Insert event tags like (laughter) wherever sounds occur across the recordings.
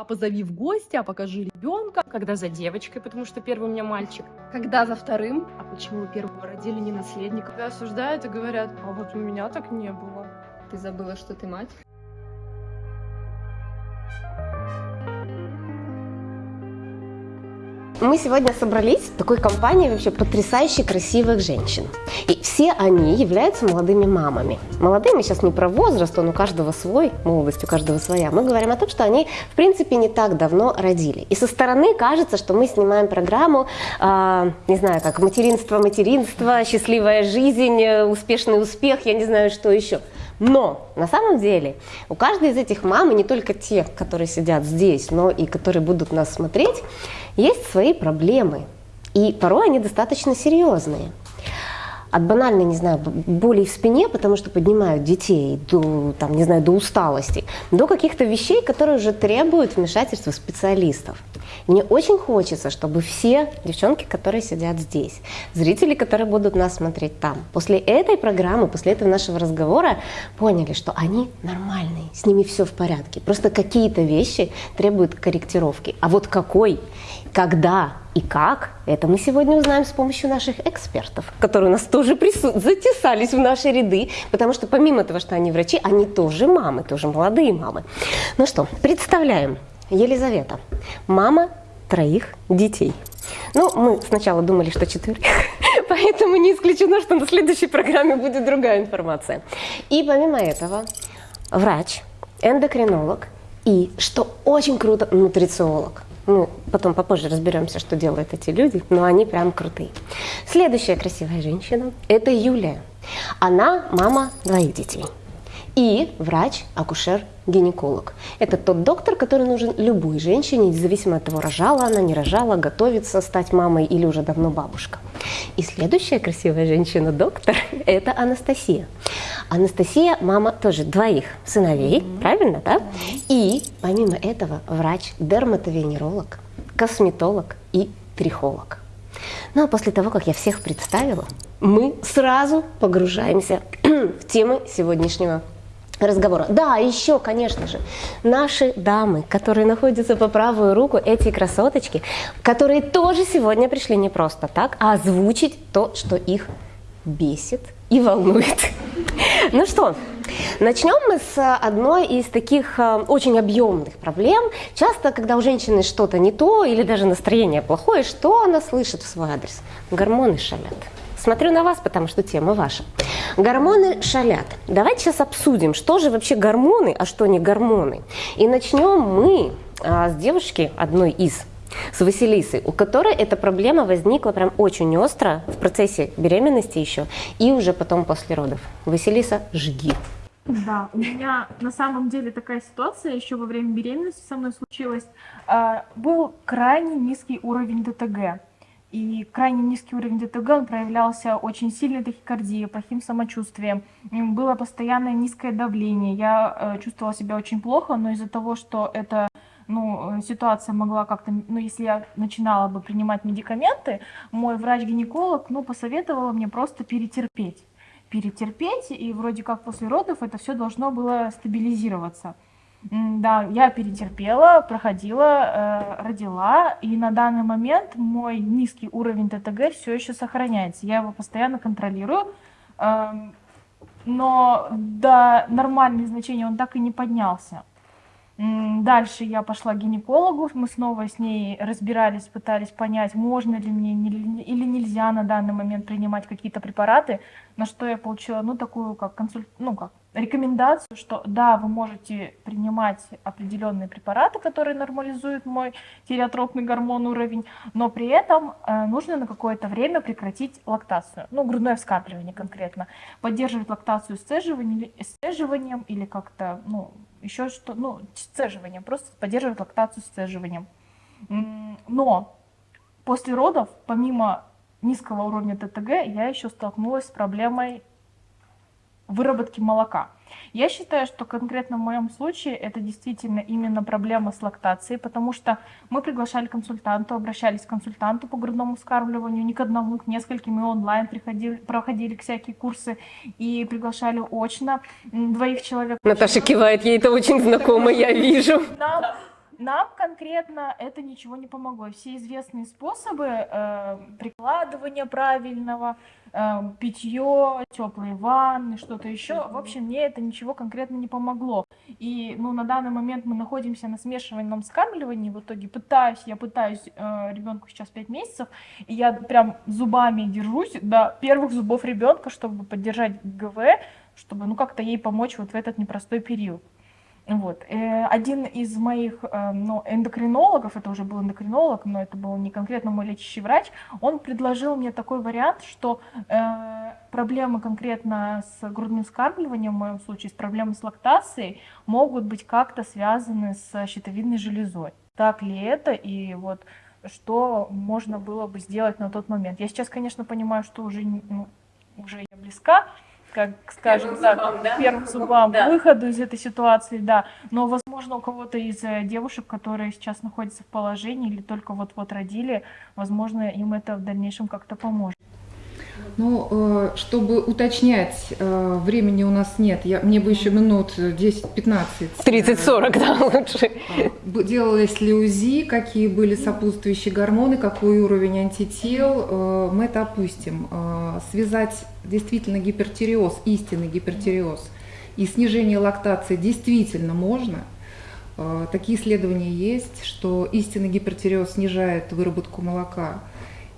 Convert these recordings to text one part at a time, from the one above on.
А позови в гости, а покажи ребенка. Когда за девочкой, потому что первый у меня мальчик. Когда за вторым, а почему первого родили не наследника? Когда осуждают и говорят, а вот у меня так не было. Ты забыла, что ты мать? Мы сегодня собрались в такой компании вообще потрясающе красивых женщин. И все они являются молодыми мамами. Молодыми сейчас не про возраст, он у каждого свой, молодость у каждого своя. Мы говорим о том, что они, в принципе, не так давно родили. И со стороны кажется, что мы снимаем программу, э, не знаю, как материнство, материнство, счастливая жизнь, успешный успех, я не знаю, что еще. Но на самом деле у каждой из этих мам, и не только те, которые сидят здесь, но и которые будут нас смотреть, есть свои проблемы. И порой они достаточно серьезные. От банальной, не знаю, боли в спине, потому что поднимают детей до, там, не знаю, до усталости, до каких-то вещей, которые уже требуют вмешательства специалистов. Мне очень хочется, чтобы все девчонки, которые сидят здесь, зрители, которые будут нас смотреть там, после этой программы, после этого нашего разговора поняли, что они нормальные, с ними все в порядке. Просто какие-то вещи требуют корректировки. А вот какой, когда и как, это мы сегодня узнаем с помощью наших экспертов, которые у нас тоже прису... затесались в наши ряды, потому что помимо того, что они врачи, они тоже мамы, тоже молодые мамы. Ну что, представляем. Елизавета, мама троих детей. Ну, мы сначала думали, что четверых, (laughs) поэтому не исключено, что на следующей программе будет другая информация. И помимо этого, врач, эндокринолог и, что очень круто, нутрициолог. Ну, потом попозже разберемся, что делают эти люди, но они прям крутые. Следующая красивая женщина – это Юлия. Она мама двоих детей и врач-акушер-гинеколог. Это тот доктор, который нужен любой женщине, независимо от того, рожала она, не рожала, готовится стать мамой или уже давно бабушка. И следующая красивая женщина-доктор (laughs) – это Анастасия. Анастасия – мама тоже двоих сыновей, mm-hmm. правильно, да? И помимо этого врач-дерматовенеролог, косметолог и трихолог. Ну а после того, как я всех представила, мы сразу погружаемся (clears throat) в темы сегодняшнего разговора. Да, еще, конечно же, наши дамы, которые находятся по правую руку, эти красоточки, которые тоже сегодня пришли не просто так, а озвучить то, что их бесит и волнует. (laughs) Ну что, начнем мы с одной из таких э, очень объемных проблем. Часто, когда у женщины что-то не то или даже настроение плохое, что она слышит в свой адрес? Гормоны шалят. Смотрю на вас, потому что тема ваша. Гормоны шалят. Давайте сейчас обсудим, что же вообще гормоны, а что не гормоны. И начнем мы а, с девушки, одной из, с Василисой, у которой эта проблема возникла прям очень остро в процессе беременности еще и уже потом после родов. Василиса, жги. Да, у меня на самом деле такая ситуация еще во время беременности со мной случилась. А, был крайне низкий уровень ДТГ. И крайне низкий уровень ДТГ, он проявлялся очень сильной тахикардией, плохим самочувствием. Было постоянное низкое давление. Я э, чувствовала себя очень плохо, но из-за того, что эта ну, э, ситуация могла как-то, ну, если я начинала бы принимать медикаменты, мой врач-гинеколог, ну, посоветовала мне просто перетерпеть. Перетерпеть, и вроде как после родов это все должно было стабилизироваться. Да, я перетерпела, проходила, э, родила, и на данный момент мой низкий уровень ТТГ все еще сохраняется. Я его постоянно контролирую, э, но до нормальных значений он так и не поднялся. Дальше я пошла к гинекологу, мы снова с ней разбирались, пытались понять, можно ли мне или нельзя на данный момент принимать какие-то препараты, на что я получила, ну, такую как консуль... ну, как рекомендацию, что да, вы можете принимать определенные препараты, которые нормализуют мой тиреотропный гормон уровень, но при этом э, нужно на какое-то время прекратить лактацию, ну, грудное вскармливание конкретно, поддерживать лактацию сцеживанием или как-то, ну, еще что, ну, сцеживанием, просто поддерживать лактацию сцеживанием. Но после родов, помимо низкого уровня ТТГ, я еще столкнулась с проблемой выработки молока. Я считаю, что конкретно в моем случае это действительно именно проблема с лактацией, потому что мы приглашали консультанту, обращались к консультанту по грудному вскармливанию, не к одному, к нескольким, и онлайн приходили, проходили всякие курсы и приглашали очно двоих человек. Наташа кивает, ей это очень знакомо, я вижу. Да, Нам конкретно это ничего не помогло. Все известные способы э, прикладывания правильного, э, питье, теплые ванны, что-то еще, в общем, мне это ничего конкретно не помогло. И ну, на данный момент мы находимся на смешиваемом скармливании. В итоге пытаюсь, я пытаюсь, э, ребенку сейчас 5 месяцев, и я прям зубами держусь до первых зубов ребенка, чтобы поддержать ГВ, чтобы ну как-то ей помочь вот в этот непростой период. Вот. Э, один из моих э, ну, эндокринологов, это уже был эндокринолог, но это был не конкретно мой лечащий врач, он предложил мне такой вариант, что э, проблемы конкретно с грудным скармливанием, в моем случае с проблемой с лактацией, могут быть как-то связаны с щитовидной железой. Так ли это? И вот что можно было бы сделать на тот момент. Я сейчас, конечно, понимаю, что уже, ну, уже я близка, как скажем первым так, зубам, да? первым (laughs) зубам, да. выходу из этой ситуации, да. Но, возможно, у кого-то из э, девушек, которые сейчас находятся в положении или только вот-вот родили, возможно, им это в дальнейшем как-то поможет. Ну, э, чтобы уточнять, э, времени у нас нет. Я, мне бы еще минут 10-15. 30-40, да, (laughs) лучше. Делалось ли УЗИ, какие были сопутствующие гормоны, какой уровень антител, э, мы это опустим. Связать действительно гипертиреоз, истинный гипертиреоз и снижение лактации действительно можно. Такие исследования есть, что истинный гипертиреоз снижает выработку молока –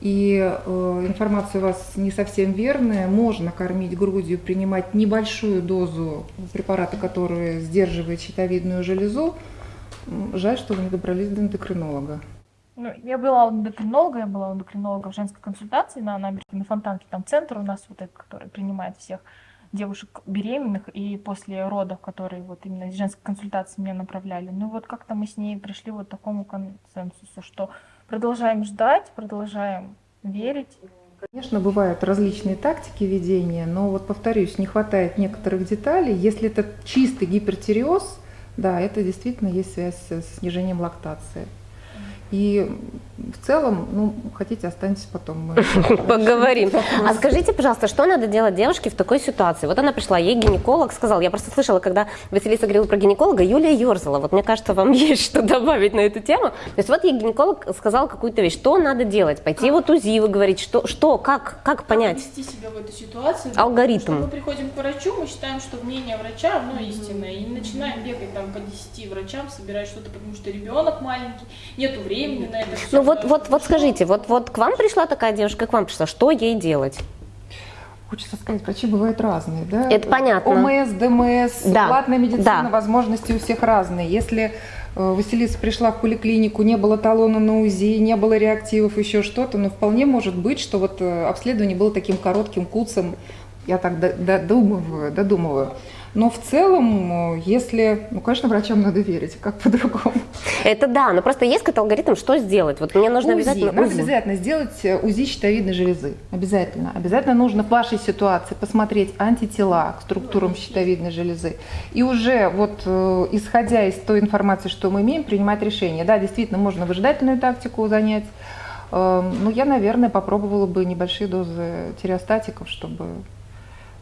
и э, информация у вас не совсем верная. Можно кормить грудью, принимать небольшую дозу препарата, который сдерживает щитовидную железу. Жаль, что вы не добрались до эндокринолога. Ну, я была у эндокринолога, я была у эндокринолога в женской консультации на набережной на Фонтанке, там центр у нас вот этот, который принимает всех девушек беременных и после родов, которые вот именно из женской консультации меня направляли. Ну вот как-то мы с ней пришли вот к такому консенсусу, что продолжаем ждать, продолжаем верить. Конечно, бывают различные тактики ведения, но вот повторюсь, не хватает некоторых деталей. Если это чистый гипертиреоз, да, это действительно есть связь с снижением лактации. И в целом, ну, хотите, останьтесь потом. Мы (laughs) Поговорим. А скажите, пожалуйста, что надо делать девушке в такой ситуации? Вот она пришла, ей гинеколог сказал, я просто слышала, когда Василиса говорила про гинеколога, Юлия ерзала. Вот мне кажется, вам (laughs) есть что добавить на эту тему. То есть вот ей гинеколог сказал какую-то вещь, что надо делать? Пойти вот УЗИ, вы говорите, что, что как, как понять? Как вести себя в этой ситуации? Алгоритм. Мы приходим к врачу, мы считаем, что мнение врача, оно истинное, и начинаем бегать там по 10 врачам, собирать что-то, потому что ребенок маленький, нету времени на это все. Ну вот, вот, вот скажите, вот, вот к вам пришла такая девушка, к вам пришла, что ей делать? Хочется сказать, врачи бывают разные, да? Это понятно. ОМС, ДМС, да. платная медицина, да. возможности у всех разные. Если э, Василиса пришла в поликлинику, не было талона на УЗИ, не было реактивов, еще что-то, но вполне может быть, что вот э, обследование было таким коротким куцем, я так додумываю, додумываю. Но в целом, э, если, ну, конечно, врачам надо верить, как по-другому. Это да, но просто есть какой-то алгоритм, что сделать. Вот мне нужно УЗИ. обязательно Надо УЗИ. обязательно сделать э, УЗИ щитовидной железы. Обязательно. Обязательно нужно в вашей ситуации посмотреть антитела к структурам щитовидной железы. И уже вот э, исходя из той информации, что мы имеем, принимать решение. Да, действительно, можно выжидательную тактику занять. Эм, но я, наверное, попробовала бы небольшие дозы тиреостатиков, чтобы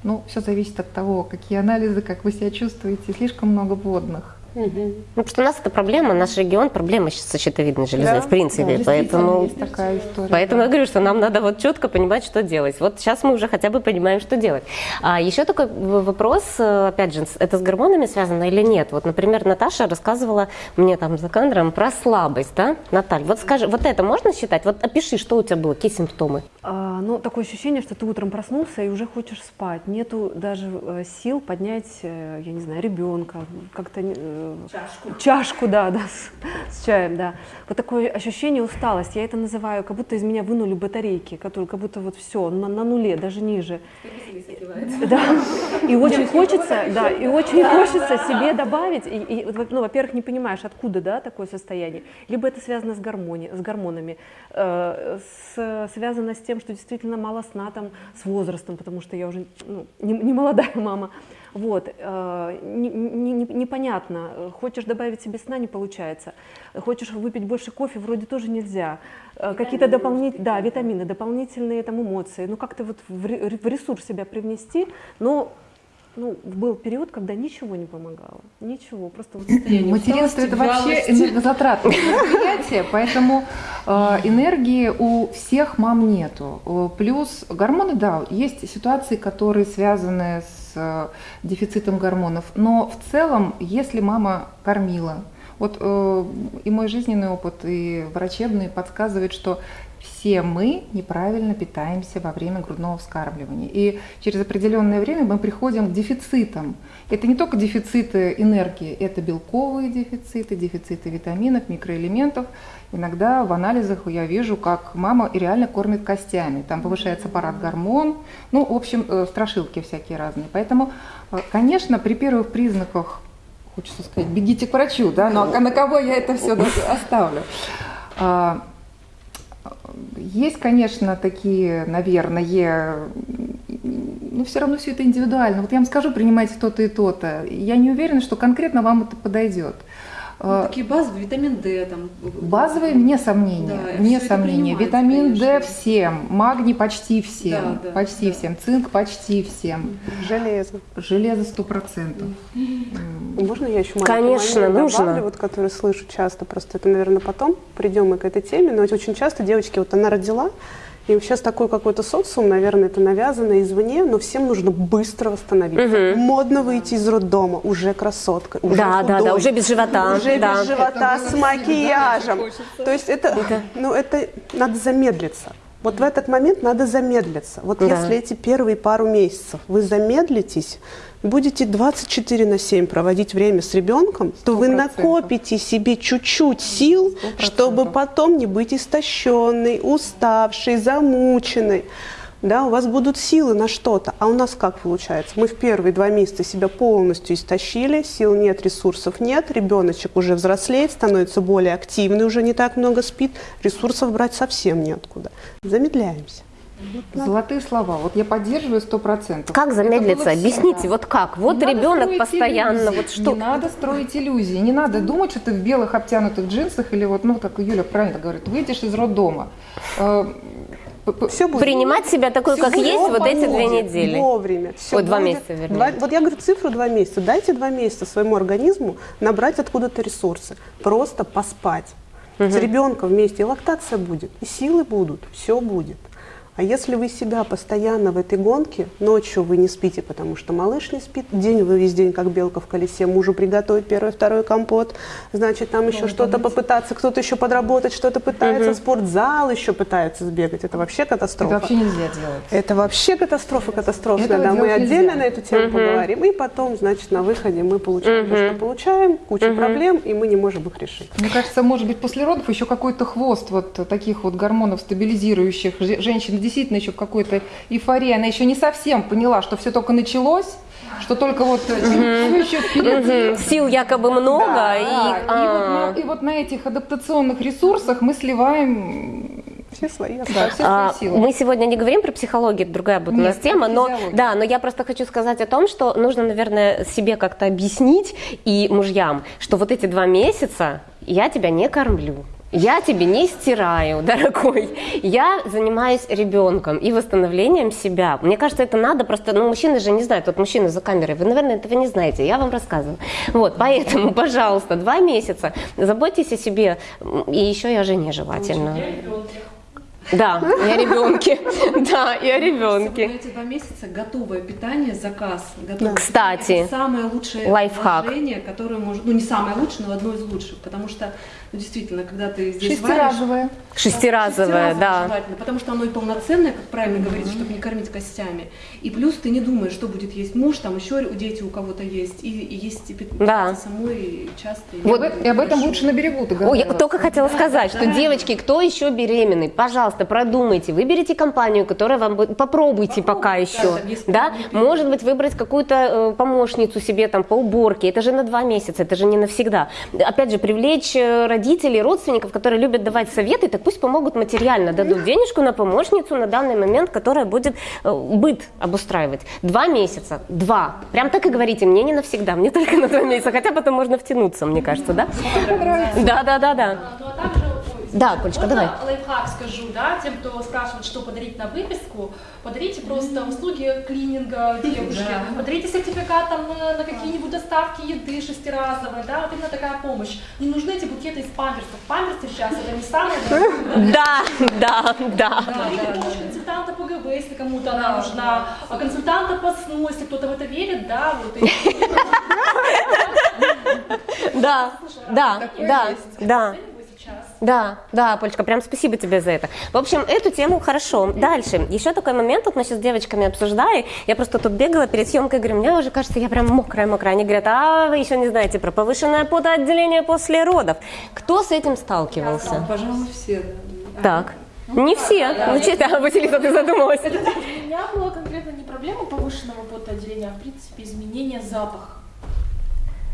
ну, все зависит от того, какие анализы, как вы себя чувствуете. Слишком много водных. Угу. Ну, потому что у нас это проблема, наш регион проблема с щитовидной железой, да, в принципе. Да, поэтому, есть такая история. Поэтому да. я говорю, что нам надо вот четко понимать, что делать. Вот сейчас мы уже хотя бы понимаем, что делать. А еще такой вопрос, э, опять же, это с гормонами связано или нет? Вот, например, Наташа рассказывала мне там за кадром про слабость, да? Наталья, вот скажи, вот это можно считать? Вот опиши, что у тебя было, какие симптомы? А, ну, такое ощущение, что ты утром проснулся и уже хочешь спать. Нету даже э, сил поднять, э, я не знаю, ребенка, как-то Чашку. Чашку, да, да, с, с чаем, да. Вот такое ощущение усталости. Я это называю, как будто из меня вынули батарейки, которые как будто вот все на, на нуле, даже ниже. Да. И очень хочется, да, и очень хочется себе добавить. И, и, ну, во-первых, не понимаешь, откуда, да, такое состояние. Либо это связано с, гармони, с гормонами, э, с, связано с тем, что действительно мало сна там с возрастом, потому что я уже ну, не, не молодая мама. Вот, э, не, не, непонятно, хочешь добавить себе сна, не получается, хочешь выпить больше кофе, вроде тоже нельзя, э, какие-то дополнительные, да, витамины, дополнительные там эмоции, ну как-то вот в, ресурс себя привнести, но ну, был период, когда ничего не помогало. Ничего, просто вот состояние Материнство это вообще энергозатратное мероприятие, поэтому э, энергии у всех мам нету. Э, Плюс гормоны, да, есть ситуации, которые связаны с э, дефицитом гормонов, но в целом, если мама кормила, вот э, и мой жизненный опыт, и врачебный подсказывает, что все мы неправильно питаемся во время грудного вскармливания. И через определенное время мы приходим к дефицитам. Это не только дефициты энергии, это белковые дефициты, дефициты витаминов, микроэлементов. Иногда в анализах я вижу, как мама реально кормит костями. Там повышается аппарат гормон, ну, в общем, э, страшилки всякие разные. Поэтому, э, конечно, при первых признаках, хочется сказать, бегите к врачу, да, но на кого я это все оставлю? А, Есть, конечно, такие, наверное, но все равно все это индивидуально. Вот я вам скажу, принимайте то-то и то-то. Я не уверена, что конкретно вам это подойдет. Ну, такие базовые, витамин D там. Базовые, вне сомнения, Да, вне сомнения. Витамин D конечно. всем, магний почти всем, Да, да, почти да. всем, цинк почти всем, Железо. железо сто процентов. Можно я еще Конечно, момент нужно. добавлю, вот, который слышу часто, просто это, наверное, потом придем мы к этой теме, но ведь очень часто девочки, вот она родила, и сейчас такой какой-то социум, наверное, это навязано извне, но всем нужно быстро восстановиться. Модно выйти из роддома, уже красотка, уже Да, да, да, худой, уже без живота. уже да. без живота, с макияжем. То есть это, ну, это надо замедлиться. Вот в этот момент надо замедлиться. Вот Да. если эти первые пару месяцев вы замедлитесь, будете 24 на 7 проводить время с ребенком, то вы 100%. накопите себе чуть-чуть сил, 100%. чтобы потом не быть истощенной, уставшей, замученной. Да, у вас будут силы на что-то. А у нас как получается? Мы в первые два месяца себя полностью истощили, сил нет, ресурсов нет, ребеночек уже взрослеет, становится более активный, уже не так много спит, ресурсов брать совсем неоткуда. Замедляемся. Золотые слова. Вот я поддерживаю сто процентов. Как замедлиться? Объясните, вот как? Вот Не ребенок постоянно, иллюзий. вот что? Не надо строить иллюзии, не надо думать, что ты в белых обтянутых джинсах или вот, ну, как Юля правильно говорит, выйдешь из роддома. Э, Все будет. Принимать себя такой, как Всё есть, вот эти две недели. Вовремя. Всё Ой, два будет. месяца, вернее. Два- вот я говорю цифру два месяца. Дайте два месяца своему организму набрать откуда-то ресурсы. Просто поспать. С ребенком вместе и лактация будет, и силы будут, все будет. А если вы себя постоянно в этой гонке, ночью вы не спите, потому что малыш не спит, день вы весь день, как белка в колесе, мужу приготовить первый, второй компот, значит, там еще что-то попытаться, кто-то еще подработать, что-то пытается, спортзал еще пытается сбегать, это вообще Это катастрофа. вообще нельзя делать. Это вообще катастрофа катастрофная. Этого Да, мы отдельно нельзя. на эту тему поговорим. И потом, значит, на выходе мы получаем то, что получаем, кучу проблем, и мы не можем их решить. Мне кажется, может быть, после родов еще какой-то хвост вот таких вот гормонов стабилизирующих. Же- Женщина действительно еще в какой-то эйфории. Она еще не совсем поняла, что все только началось, что только вот все еще впереди. Сил якобы много, Да, и, да. И, а, вот на, и вот на этих адаптационных ресурсах мы сливаем Все свои да, все А, свои силы. Мы сегодня не говорим про психологию, это другая будет у нас Нет, тема, но да, но я просто хочу сказать о том, что нужно, наверное, себе как-то объяснить и мужьям, что вот эти два месяца я тебя не кормлю. Я тебе не стираю, (laughs) дорогой. Я занимаюсь ребенком и восстановлением себя. Мне кажется, это надо просто, ну, мужчины же не знают, вот мужчины за камерой, вы, наверное, этого не знаете, я вам рассказываю. Вот, поэтому, (laughs) пожалуйста, два месяца заботьтесь о себе, и еще и о жене желательно. Да, и о ребенке. (laughs) Да, и о На ребенке. эти два месяца готовое питание, заказ. Готовое Кстати, питание. Это самое лучшее лайфхак. вложение, которое может, ну не самое лучшее, но одно из лучших, потому что, ну действительно, когда ты здесь варишь, Шестиразовая. Шестиразовая, да. желательно, потому что оно и полноценное, как правильно говорится, чтобы не кормить костями. И плюс ты не думаешь, что будет есть муж, там еще дети у кого-то есть, и, и есть и Да. самой часто. и Вот, не и об этом лучше на берегу Ой, я договариваться. только хотела сказать, что девочки, кто еще беременный, пожалуйста, продумайте, выберите компанию, которая вам будет, попробуйте пока еще, да, может быть выбрать какую-то э, помощницу себе там по уборке, это же на два месяца, это же не навсегда. Опять же, привлечь э, родителей, родственников, которые любят давать советы, так пусть помогут материально, дадут денежку на помощницу на данный момент, которая будет э, быт обустраивать. Два месяца, два, прям так и говорите, мне не навсегда, мне только на два месяца, хотя потом можно втянуться, мне кажется, да? Да, да, да, да. Да, Полечка, Можно давай. лайфхак скажу, да, тем, кто спрашивает, что подарить на выписку, подарите просто услуги клининга девушке, подарите сертификат там на, на какие-нибудь доставки еды шестиразовые, да, вот именно такая помощь. Не нужны эти букеты из памперсов. Памперсы сейчас это не самое. Да, да, да. Подарите помощь консультанта по ГБ, если кому-то она нужна, а консультанта по СНУ, если кто-то в это верит, да, вот. И... Да, да, да, да. Да, да, Полечка, прям спасибо тебе за это. В общем, эту тему хорошо. Дальше. Еще такой момент, вот мы сейчас с девочками обсуждали, я просто тут бегала перед съемкой, говорю, мне уже кажется, я прям мокрая-мокрая. Они говорят, а вы еще не знаете про повышенное потоотделение после родов. Кто с этим сталкивался? Пожалуй, все. Так. Не все. Ну, честно, Василиса, ты задумалась. У меня была конкретно не проблема повышенного потоотделения, а в принципе изменение запаха.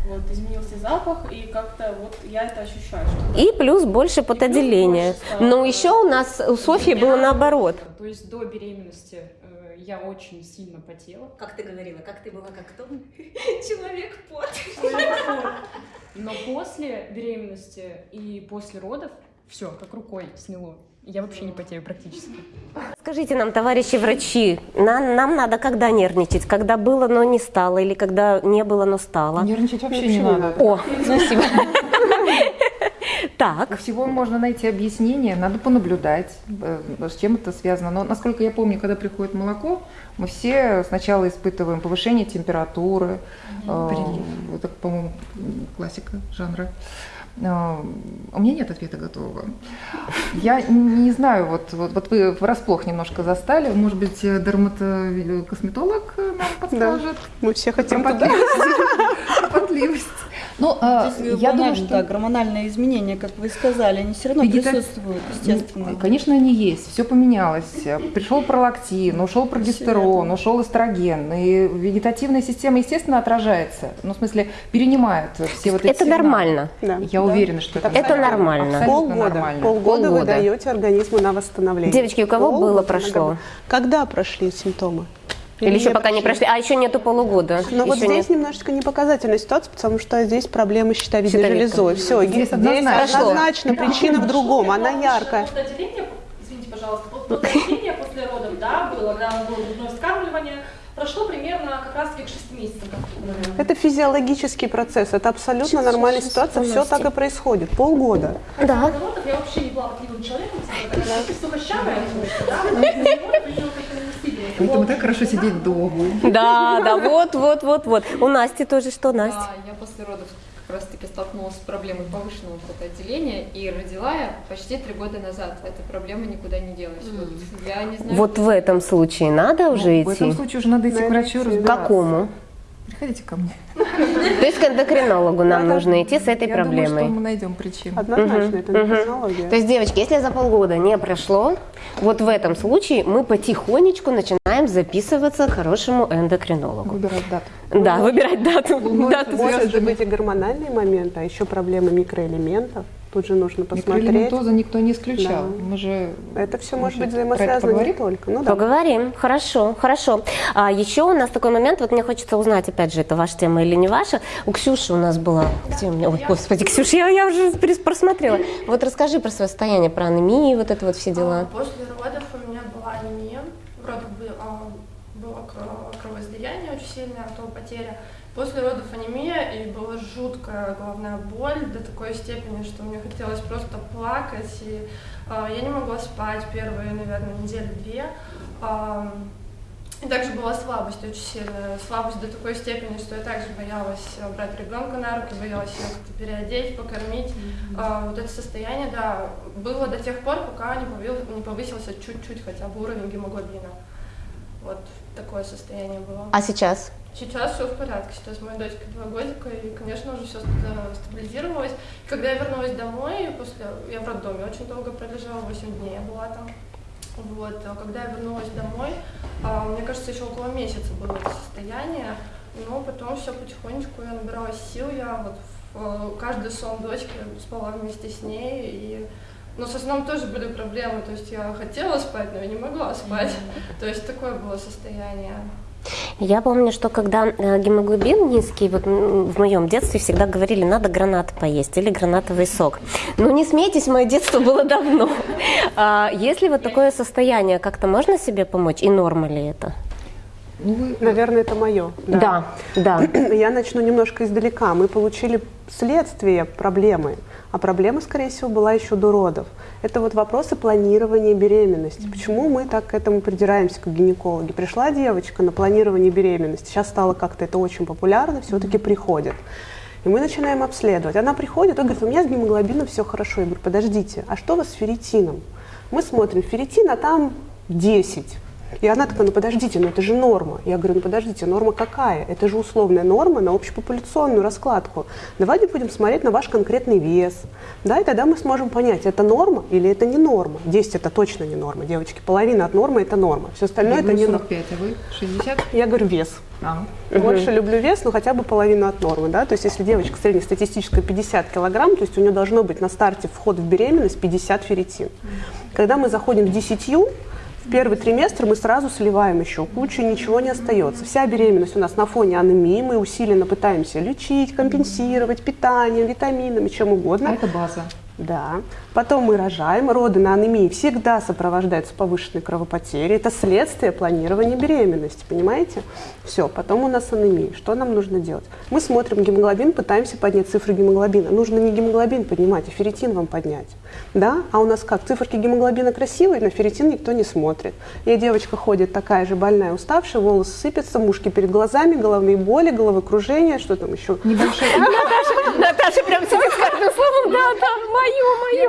Вот, изменился запах, и как-то вот я это ощущаю. Что И плюс больше потоотделения. Но еще у нас у Софьи было наоборот. То есть до беременности э, я очень сильно потела. Как ты говорила, как ты была, как кто? (laughs) Человек пот. Но после беременности и после родов все как рукой сняло. Я вообще не потею практически. Скажите нам, товарищи врачи, нам, нам надо когда нервничать? Когда было, но не стало, или когда не было, но стало? Нервничать вообще не надо. О, (laughs) спасибо. Так, У всего можно найти объяснение, надо понаблюдать, э, с чем это связано. Но, насколько я помню, когда приходит молоко, мы все сначала испытываем повышение температуры. э, Это, по-моему, классика жанра. Э, У меня нет ответа готового. Я не знаю, вот, вот, вот вы врасплох немножко застали. Может быть, э, дерматокосметолог э, нам подскажет Мы все хотим туда. кропотливость. Ну, э, Если я думаю, что... да, гормональные изменения, как вы сказали, они все равно Вегета- присутствуют, естественно. Конечно, они есть, все поменялось. Пришел пролактин, ушел прогестерон, ушел эстроген. И вегетативная система, естественно, отражается. Ну, в смысле, перенимает все вот эти это сигналы. нормально. Да. Я уверена, что это, Это нормально. Полгода. нормально. Полгода вы Полгода. даете организму на восстановление. Девочки, у кого Полгода было, прошло? Когда прошли симптомы? Или еще пока не прошли? А еще нету полугода. Но вот Еще здесь нет. немножечко непоказательная ситуация, потому что здесь проблемы с щитовидной Щитовидка. железой. Все, Здесь здесь однозначно. однозначно причина в другом, она яркая. извините, пожалуйста, потоотделение после родов, да, было, когда было грудное вскармливание, прошло примерно как раз к 6 месяцам, как ты говорила. Это физиологический процесс, это абсолютно нормальная ситуация, все так и происходит. Полгода. Да. До родов я вообще не была похотливым человеком, типа, сухощавая, да, Поэтому так хорошо сидеть дома. Да, да, вот, вот, вот, вот. У Насти тоже что, Настя? Да, я после родов как раз таки столкнулась с проблемой повышенного потоотделения и родила я почти три года назад. Эта проблема никуда не делась. Вот я не знаю. Вот в этом случае надо уже Ну, в этом идти? случае уже надо идти к врачу К разбираться. какому? Приходите ко мне. То есть к эндокринологу нам нужно идти с этой Я думаю, что проблемой. мы найдем причину. Однозначно, это не технология. То есть, девочки, если за полгода не прошло, вот в этом случае мы потихонечку начинаем записываться к хорошему эндокринологу. Выбирать дату. Да, выбирать дату. Может быть и гормональные моменты, а еще проблемы микроэлементов. Тут же нужно посмотреть. Микроэлементоза никто не исключал. Да. Мы же Это все может же быть взаимосвязано не поговорим? только. Ну да. Поговорим, хорошо, хорошо. А еще у нас такой момент, вот мне хочется узнать, опять же, это ваша тема или не ваша. У Ксюши у нас была, где у меня, ой, господи, Ксюша, я, я уже просмотрела. Вот расскажи про свое состояние, про анемию, вот это вот все А, дела. После родов у меня была анемия, в родах бы- а, было кро- кровоизлияние очень сильное, кровопотеря. После родов анемия, и была жуткая головная боль до такой степени, что мне хотелось просто плакать, и а, я не могла спать первые, наверное, недели две. А, и также была слабость очень сильная, слабость до такой степени, что я также боялась а, брать ребенка на руки, боялась ее как-то переодеть, покормить. А, вот это состояние, да, было до тех пор, пока не, повил- не повысился чуть-чуть хотя бы уровень гемоглобина. Вот такое состояние было. А сейчас? Сейчас все в порядке, сейчас моей дочке два годика, и, конечно, уже все стабилизировалось. И когда я вернулась домой, после, я в роддоме очень долго пролежала, 8 дней я была там. Вот, а когда я вернулась домой, а, мне кажется, еще около месяца было это состояние, но потом все потихонечку, я набиралась сил, я вот в э, каждый сон дочки спала вместе с ней, и но со сном тоже были проблемы, то есть я хотела спать, но я не могла спать. То есть такое было состояние. Я помню, что когда э, гемоглобин низкий, вот в моем детстве всегда говорили, надо гранат поесть или гранатовый сок. Ну не смейтесь, мое детство было давно. А Если вот такое состояние, как-то можно себе помочь? И норма ли это? Ну, Наверное, это мое. Да, да. (clears throat) Я начну немножко издалека. Мы получили следствие проблемы, а проблема, скорее всего, была еще до родов. Это вот вопросы планирования беременности. Почему мы так к этому придираемся, как гинекологи? Пришла девочка на планирование беременности, сейчас стало как-то это очень популярно, все-таки приходит. И мы начинаем обследовать. Она приходит и говорит, у меня с гемоглобином все хорошо. Я говорю, подождите, а что у вас с ферритином? Мы смотрим, ферритин, а там 10. И она такая, ну подождите, ну это же норма. Я говорю, ну подождите, норма какая? Это же условная норма на общепопуляционную раскладку. Давайте будем смотреть на ваш конкретный вес. Да, и тогда мы сможем понять, это норма или это не норма. 10 это точно не норма, девочки. Половина от нормы это норма. Все остальное я это не норма. 45, а вы 60? Я говорю вес. А. Больше люблю вес, но хотя бы половину от нормы. Да? То есть если девочка среднестатистическая 50 килограмм, то есть у нее должно быть на старте вход в беременность 50 ферритин. Когда мы заходим к 10, в первый триместр мы сразу сливаем еще кучу, ничего не остается. Вся беременность у нас на фоне анемии, мы усиленно пытаемся лечить, компенсировать питанием, витаминами, чем угодно. А это база. Да. Потом мы рожаем. Роды на анемии всегда сопровождаются повышенной кровопотерей. Это следствие планирования беременности, понимаете? Все, потом у нас анемия. Что нам нужно делать? Мы смотрим гемоглобин, пытаемся поднять цифры гемоглобина. Нужно не гемоглобин поднимать, а ферритин вам поднять. Да? А у нас как? Циферки гемоглобина красивые, на ферритин никто не смотрит. И девочка ходит такая же больная, уставшая, волосы сыпятся, мушки перед глазами, головные боли, головокружение, что там еще? Наташа прям сидит с каждым словом, да, да, мое,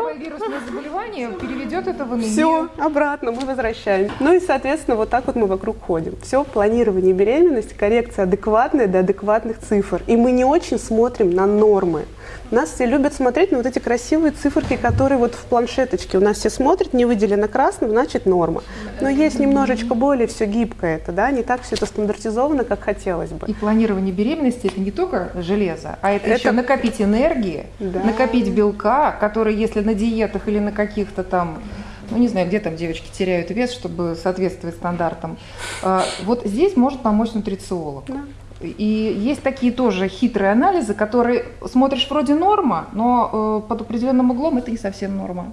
первое вирусное заболевание переведет это в анемию. Все, обратно мы возвращаем. Ну и, соответственно, вот так вот мы вокруг ходим. Все, планирование беременности, коррекция адекватная до адекватных цифр. И мы не очень смотрим на нормы. Нас все любят смотреть на вот эти красивые циферки, которые вот в планшеточке. У нас все смотрят, не выделено красным, значит норма. Но есть немножечко более все гибкое это, да, не так все это стандартизовано, как хотелось бы. И планирование беременности это не только железо, а это, Это- еще накопить энергии, Да. накопить белка, который, если на диетах или на каких-то там, ну не знаю, где там девочки теряют вес, чтобы соответствовать стандартам. а, Вот здесь может помочь нутрициолог. Да. И есть такие тоже хитрые анализы, которые смотришь вроде норма, но э, под определенным углом это не совсем норма.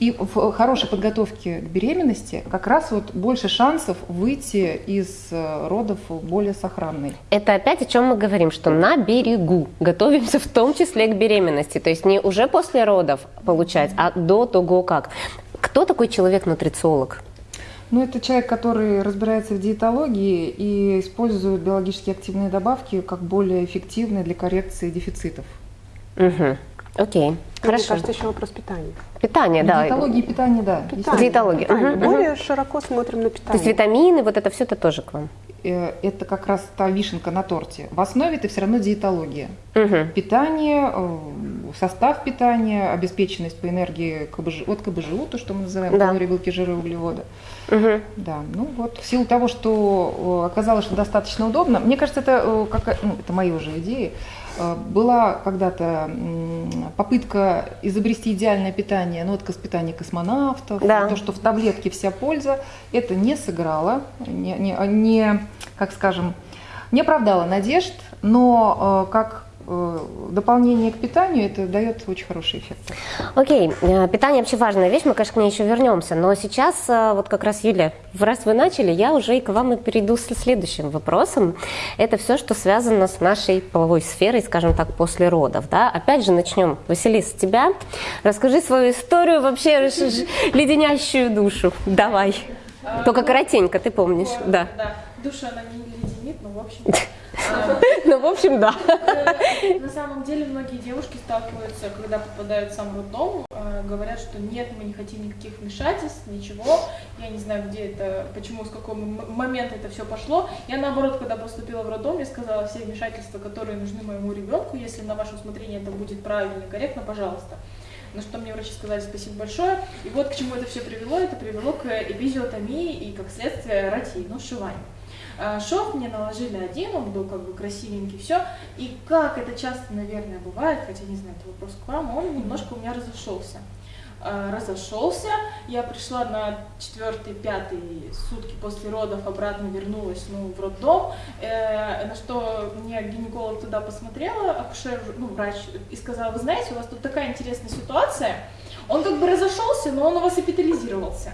И в хорошей подготовке к беременности как раз вот больше шансов выйти из э, родов более сохранной. Это опять о чем мы говорим, что на берегу готовимся в том числе к беременности. То есть не уже после родов получать, а до того как. Кто такой человек-нутрициолог? Ну, это человек, который разбирается в диетологии и использует биологически активные добавки как более эффективные для коррекции дефицитов. Угу. Окей, Мне хорошо. кажется, еще вопрос питания. Питание, да. Диетология и питание, да. Питание. Диетология. Питание. Мгм. Более широко смотрим на То есть питание. витамины, вот это все это тоже к вам. Э, Это как раз та вишенка на торте. В основе это все равно диетология. Мгм. Питание, э, состав питания, обеспеченность по энергии КБЖ, от КБЖУ, то, что мы называем Да. калории, белки, жиры, углеводы. Мгм. Да, ну вот в силу того, что оказалось, что достаточно удобно, мне кажется, это, какая- ну, это мои уже идеи, Э, была когда-то попытка изобрести идеальное питание, ну, вот питание космонавтов, Да. то, что в таблетке вся польза, это не сыграло, не, не- не, как скажем, не оправдало надежд, но как дополнение к питанию это дает очень хороший эффект. Окей, э, питание вообще важная вещь, мы, конечно, к ней еще вернемся, но сейчас э, вот как раз, Юля, раз вы начали, я уже и к вам и перейду с следующим вопросом. Это все, что связано с нашей половой сферой, скажем так, после родов, да? Опять же, начнем, Василис, с тебя. Расскажи свою историю, вообще (laughs) леденящую душу. Давай. Только коротенько, ты помнишь, да. Да, душа она не леденит, но в общем... (laughs) (laughs) Ну, в общем, да. э, На самом деле многие девушки сталкиваются, когда попадают в сам роддом, э, говорят, что нет, мы не хотим никаких вмешательств, ничего. Я не знаю, где это, почему, с какого момента это все пошло. Я наоборот, когда поступила в роддом, я сказала все вмешательства, которые нужны моему ребенку, если на ваше усмотрение это будет правильно и корректно, пожалуйста. На что мне врачи сказали спасибо большое. И вот к чему это все привело. Это привело к эпизиотомии и, как следствие, ротии, ну, сшиванию. А, Шов мне наложили один, он был как бы красивенький, все. И как это часто, наверное, бывает, хотя не знаю, это вопрос к вам, он немножко у меня разошелся. э, разошелся. Я пришла на четвертый, пятый сутки после родов, обратно вернулась ну, в роддом, э, на что мне гинеколог туда посмотрела, акушер, ну, врач, и сказала, вы знаете, у вас тут такая интересная ситуация, он как бы разошелся, но он у вас эпитализировался.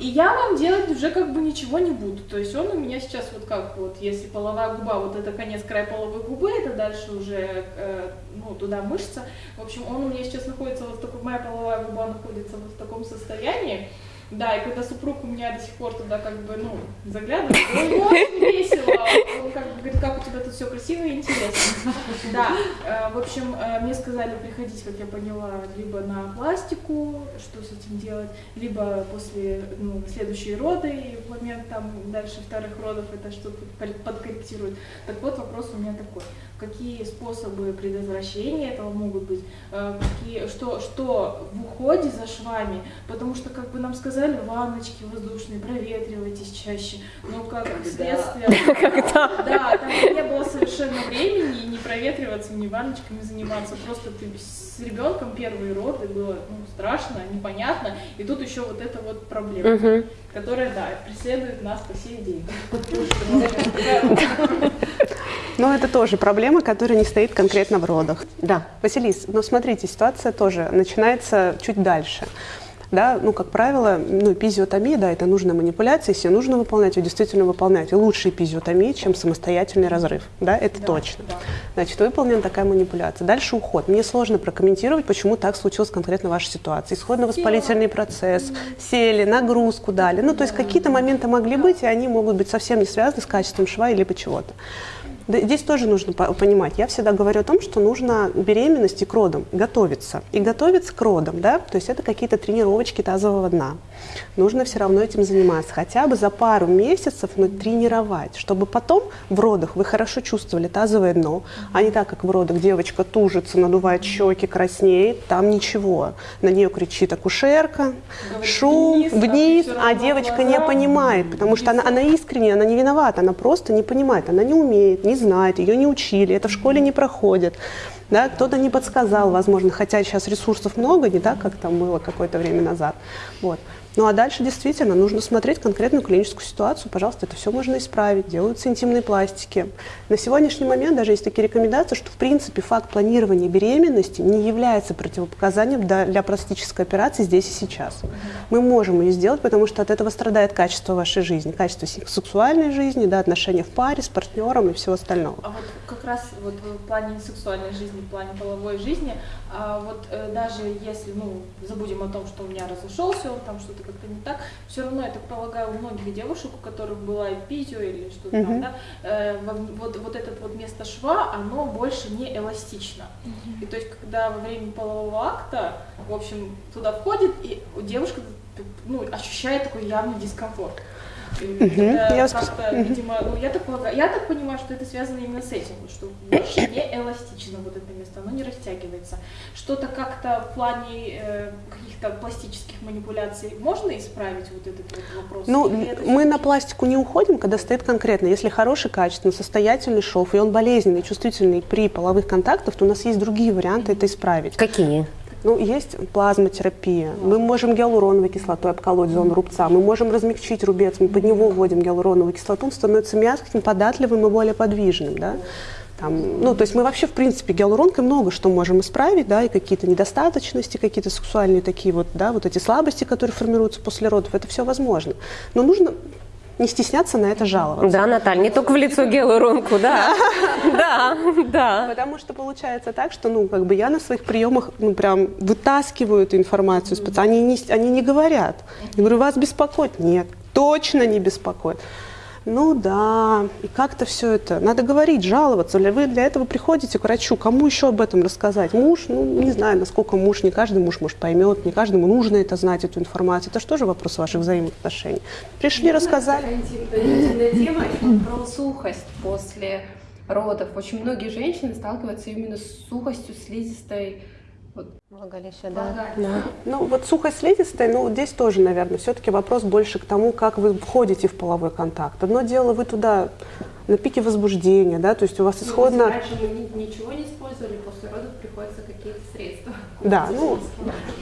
И я вам делать уже как бы ничего не буду. То есть он у меня сейчас вот как вот, если половая губа, вот это конец край половой губы, это дальше уже, э, ну, туда мышца. В общем, он у меня сейчас находится вот в такой, моя половая губа находится вот в таком состоянии. Да, и когда супруг у меня до сих пор туда как бы, ну, заглядывает, ему очень весело. Он как бы говорит, как у тебя тут все красиво и интересно. Да, э, в общем, э, мне сказали приходить, как я поняла, либо на пластику, что с этим делать, либо после, ну, следующие роды, и в момент там дальше вторых родов это что-то подкорректирует. Так вот, вопрос у меня такой. Какие способы предотвращения этого могут быть? Э, какие, что, что в уходе за швами? Потому что, как бы нам сказали, ванночки воздушные, проветривайтесь чаще. Но как следствие... (laughs) Когда? Да, там не было совершенно времени не проветриваться, ни ванночками заниматься. Просто ты с ребенком первые роды было ну, страшно, непонятно. И тут еще вот эта вот проблема, Мгм. которая, да, преследует нас по сей день. (laughs) Но это тоже проблема, которая не стоит конкретно в родах. Да. Василис, ну смотрите, ситуация тоже начинается чуть дальше. Да, ну, как правило, ну, эпизиотомия, да, это нужная манипуляция, если нужно выполнять, ее действительно выполнять. И лучше эпизиотомия, чем самостоятельный разрыв, да, это точно. Значит, выполнена такая манипуляция. Дальше уход. Мне сложно прокомментировать, почему так случилось конкретно в вашей ситуации. Исходно-воспалительный процесс, сели, нагрузку дали. Ну, то есть какие-то моменты могли быть, и они могут быть совсем не связаны с качеством шва или чего-то. Здесь тоже нужно по- понимать. Я всегда говорю о том, что нужно беременности, к родам готовиться. И готовиться к родам, да, то есть это какие-то тренировочки тазового дна. Нужно все равно этим заниматься. Хотя бы за пару месяцев но тренировать, чтобы потом в родах вы хорошо чувствовали тазовое дно, а не так, как в родах девочка тужится, надувает щеки, краснеет, там ничего. На нее кричит акушерка, шум, вниз, а вниз, а равно девочка не глаза, понимает, потому что она, она искренне, она не виновата, она просто не понимает, она не умеет, не знает, ее не учили, это в школе не проходит. Да, кто-то не подсказал, возможно, хотя сейчас ресурсов много, не так, как там было какое-то время назад. Вот. Ну а дальше действительно нужно смотреть конкретную клиническую ситуацию. Пожалуйста, это все можно исправить. Делаются интимные пластики. На сегодняшний момент даже есть такие рекомендации, что в принципе факт планирования беременности не является противопоказанием для, пластической операции здесь и сейчас. Мы можем ее сделать, потому что от этого страдает качество вашей жизни, качество се- сексуальной жизни, да, отношения в паре с партнером и всего остального. А вот как раз вот в плане сексуальной жизни, в плане половой жизни, а вот э, даже если, ну, забудем о том, что у меня разошелся, он там что-то как-то не так, все равно, я так полагаю, у многих девушек, у которых была эпизио или что-то там, Мгм. да, э, во- вот, вот это вот место шва, оно больше не эластично. И то есть, когда во время полового акта, в общем, туда входит, и девушка, ну, ощущает такой явный дискомфорт. Это Я Мгм. видимо, ну, я так полагаю, я так понимаю, что это связано именно с этим, что больше не эластично вот это место, оно не растягивается. Что-то как-то в плане э, каких-то пластических манипуляций можно исправить вот этот вот вопрос? Ну, мы на пластику не уходим, когда стоит конкретно. Если хороший, качественный, состоятельный шов, и он болезненный, чувствительный при половых контактах, то у нас есть другие варианты это исправить. Какие? Ну, есть плазмотерапия. Мы можем гиалуроновой кислотой обколоть зону рубца. Мы можем размягчить рубец. Мы под него вводим гиалуроновую кислоту. Он становится мягким, податливым и более подвижным. Да? Там, ну, то есть мы вообще, в принципе, гиалуронкой много что можем исправить, да, и какие-то недостаточности, какие-то сексуальные такие вот, да, вот эти слабости, которые формируются после родов, это все возможно. Но нужно не стесняться на это жаловаться. Да, Наталья, не только в лицо гиалуронку, да. (laughs) Да, да. Потому что получается так, что, ну, как бы я на своих приемах, ну, прям вытаскиваю эту информацию. Они не, они не говорят. Я говорю, вас беспокоит? Нет, точно не беспокоит. Ну да, и как-то все это, надо говорить, жаловаться. Вы для этого приходите к врачу, кому еще об этом рассказать? Муж, ну не знаю, насколько муж, не каждый муж, может, поймет, не каждому нужно это знать, эту информацию. Это же тоже вопрос ваших взаимоотношений. Пришли, рассказали. Интимная тема про сухость после родов. Очень многие женщины сталкиваются именно с сухостью слизистой. Влагалище, да. Ну, вот сухость слизистой, ну, здесь тоже, наверное, все-таки вопрос больше к тому, как вы входите в половой контакт. Одно дело, вы туда на пике возбуждения, да, то есть у вас исходно... Раньше мы ни- ничего не использовали, после родов приходится какие-то средства. Да, ну,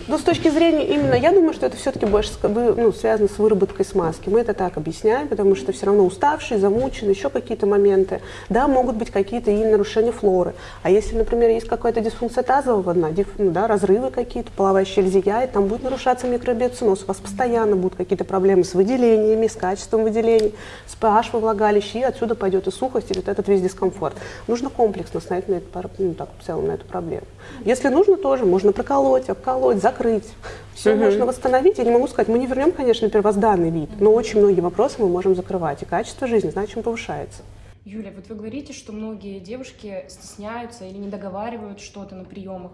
Ну, с точки зрения именно, я думаю, что это все-таки больше ну, связано с выработкой смазки. Мы это так объясняем, потому что все равно уставший, замученный, еще какие-то моменты. Да, могут быть какие-то и нарушения флоры. А если, например, есть какая-то дисфункция тазового дна, диф- ну, да, разрывы какие-то, половая щель зияет, там будет нарушаться микробиоциноз, у вас постоянно будут какие-то проблемы с выделениями, с качеством выделений, с pH во влагалище, и отсюда пойдет и сухость, и вот этот весь дискомфорт. Нужно комплексно смотреть на эту, пар- ну, так, в целом на эту проблему. Если нужно, тоже можно проколоть, обколоть, закрыть. Все Мгм. можно восстановить. Я не могу сказать, мы не вернем, конечно, первозданный вид, но очень многие вопросы мы можем закрывать, и качество жизни, значит, повышается. Юля, вот вы говорите, что многие девушки стесняются или не договаривают что-то на приемах.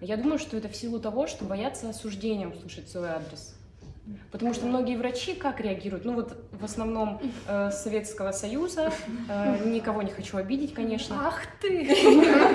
Я думаю, что это в силу того, что боятся осуждения услышать свой адрес. Потому что многие врачи как реагируют? Ну вот в основном э, Советского Союза, э, никого не хочу обидеть, конечно. Ах ты!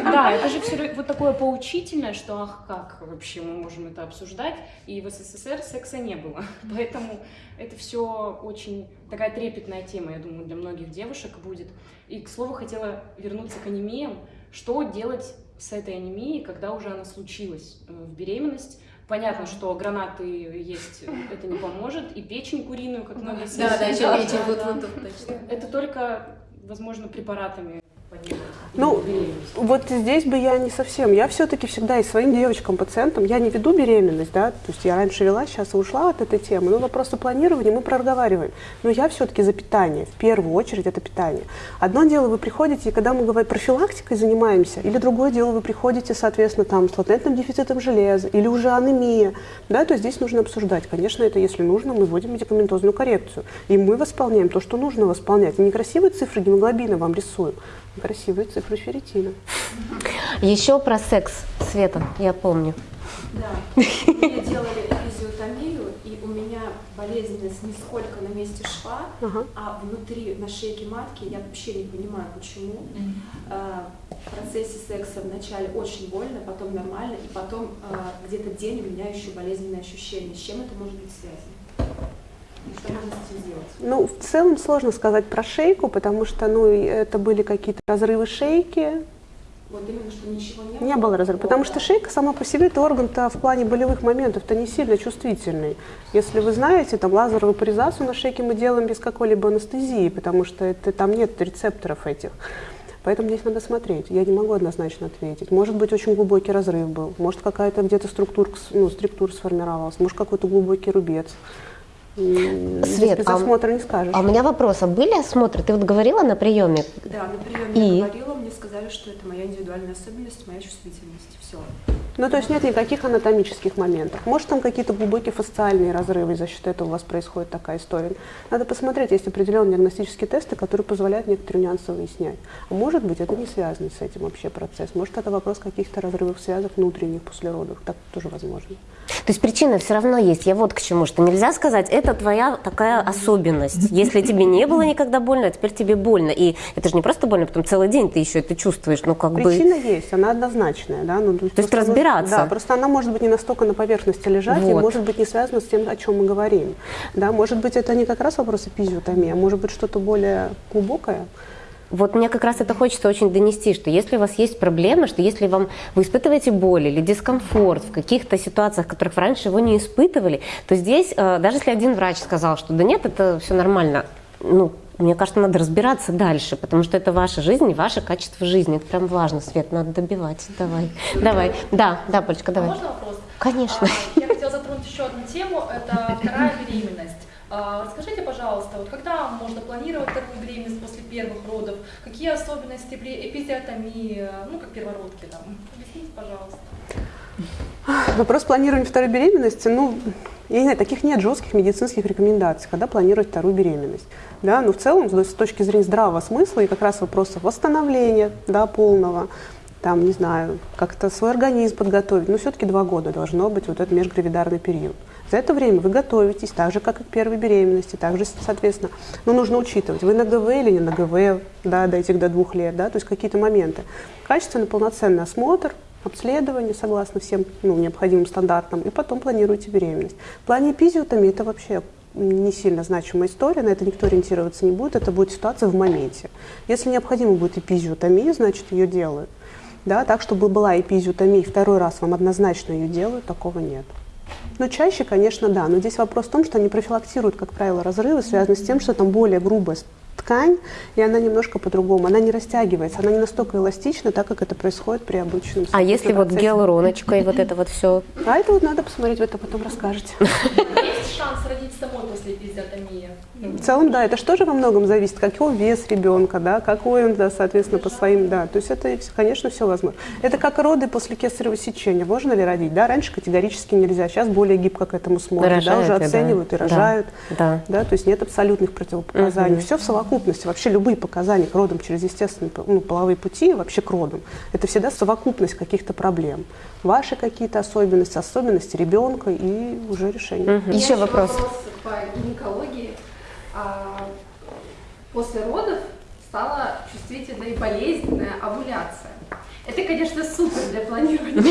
Да, это же все вот такое поучительное, что ах как вообще мы можем это обсуждать, и в СССР секса не было. Поэтому это все очень такая трепетная тема, я думаю, для многих девушек будет. И, к слову, хотела вернуться к анемиям. Что делать с этой анемией, когда уже она случилась э, в беременность? Понятно, что гранаты есть, это не поможет, и печень куриную, как многие Да, да, еще печень, вот, вот, точно. Это только, возможно, препаратами. Ну, вот здесь бы я не совсем. Я все-таки всегда и своим девочкам, пациентам, я не веду беременность, да, то есть я раньше вела, сейчас ушла от этой темы, но вопросы планирования мы проговариваем. Но я все-таки за питание, в первую очередь это питание. Одно дело, вы приходите, и когда мы говорим профилактикой занимаемся, или другое дело, вы приходите, соответственно, там, с латентным дефицитом железа, или уже анемия, да, то здесь нужно обсуждать. Конечно, это если нужно, мы вводим медикаментозную коррекцию, и мы восполняем то, что нужно восполнять. И не красивые цифры гемоглобина вам рисуем, красивые цифры ферритина. Еще про секс, Света, я помню. Да, мне делали эпизиотомию, и у меня болезненность не сколько на месте шва, Ага. а внутри, на шейке матки, я вообще не понимаю, почему. А, В процессе секса вначале очень больно, потом нормально, и потом а, где-то день у меня еще болезненные ощущения. С чем это может быть связано? Ну, в целом сложно сказать про шейку, потому что, ну, это были какие-то разрывы шейки, Вот именно, что ничего не было. не было разрыва, потому что шейка сама по себе, это орган-то в плане болевых моментов-то не сильно чувствительный. Если вы знаете, там лазеровую паризацию на шейке мы делаем без какой-либо анестезии, потому что это, там нет рецепторов этих. Поэтому здесь надо смотреть. Я не могу однозначно ответить. Может быть, очень глубокий разрыв был. Может, какая-то где-то структура, ну, структура сформировалась. Может, какой-то глубокий рубец. Свет, без а- осмотра не скажешь. А у меня вопрос, а были осмотры? Ты вот говорила на приеме? Да, на приеме И? я говорила, мне сказали, что это моя индивидуальная особенность, моя чувствительность. Все. Ну, то есть нет никаких анатомических моментов. Может, там какие-то глубокие фасциальные разрывы, и за счет этого у вас происходит такая история. Надо посмотреть, есть определенные диагностические тесты, которые позволяют некоторые нюансы выяснять. А может быть, это не связано с этим вообще процесс. Может, это вопрос каких-то разрывов связок внутренних после родов. Так тоже возможно. То есть причина все равно есть. Я вот к чему, что нельзя сказать, это твоя такая особенность. Если тебе не было никогда больно, а теперь тебе больно. И это же не просто больно, потом целый день ты еще это чувствуешь. Ну, как Причина бы... есть, она однозначная. Да? Ну, То есть просто, разбираться. Да, просто она может быть не настолько на поверхности лежать, и Вот. может быть не связана с тем, о чем мы говорим. Да? Может быть, это не как раз вопрос эпизиотомии, а может быть что-то более глубокое. Вот мне как раз это хочется очень донести, что если у вас есть проблемы, что если вам вы испытываете боль или дискомфорт в каких-то ситуациях, в которых вы раньше его не испытывали, то здесь, э, даже если один врач сказал, что да нет, это все нормально, ну, мне кажется, надо разбираться дальше, потому что это ваша жизнь и ваше качество жизни. Это прям важно, Свет, надо добивать. Давай, давай. Да, да, Полечка, давай. Можно вопрос? Конечно. А, Я хотела затронуть еще одну тему, это вторая беременность. А, Расскажите, пожалуйста, вот когда можно планировать вторую беременность после первых родов? Какие особенности при эпизиотомии, ну, как первородки там? Объясните, пожалуйста. Вопрос планирования второй беременности, ну, я не знаю, таких нет жестких медицинских рекомендаций, когда планировать вторую беременность. Да, но в целом, с точки зрения здравого смысла и как раз вопросов восстановления да, полного, там, не знаю, как-то свой организм подготовить, но все-таки два года должно быть вот этот межгравидарный период. За это время вы готовитесь, так же, как и к первой беременности, также, соответственно, ну, нужно учитывать, вы на ГВ или не на ГВ, да, до этих до двух лет, да, то есть какие-то моменты. Качественный, полноценный осмотр, обследование согласно всем ну, необходимым стандартам, и потом планируете беременность. В плане эпизиотомии это вообще не сильно значимая история, на это никто ориентироваться не будет, это будет ситуация в моменте. Если необходимо будет эпизиотомия, значит ее делают. Да, так, чтобы была эпизиотомия, и второй раз вам однозначно ее делают, такого нет. Ну, чаще, конечно, да. Но здесь вопрос в том, что они профилактируют, как правило, разрывы, связанные с тем, что там более грубая ткань, и она немножко по-другому, она не растягивается, она не настолько эластична, так как это происходит при обычном А если вот гиалуроночка и вот это вот все? А это вот надо посмотреть, вы это потом расскажете. (laughs) Есть шанс родить самой после эпизиотомии? В целом, да, это же тоже во многом зависит, какой вес ребенка, да, какой он, да, соответственно, по своим, да, то есть это, конечно, все возможно. Это как роды после кесарево сечения, можно ли родить, да, раньше категорически нельзя, сейчас более гибко к этому смотрят, да, уже оценивают да. и рожают, да. да, то есть нет абсолютных противопоказаний, угу. все в совокупности, вообще любые показания к родам через естественные ну, половые пути, вообще к родам, это всегда совокупность каких-то проблем, ваши какие-то особенности, особенности ребенка и уже решение. Угу. Еще вопрос. вопрос по гинекологии после родов стала чувствительная и болезненная овуляция. Это, конечно, супер для планирования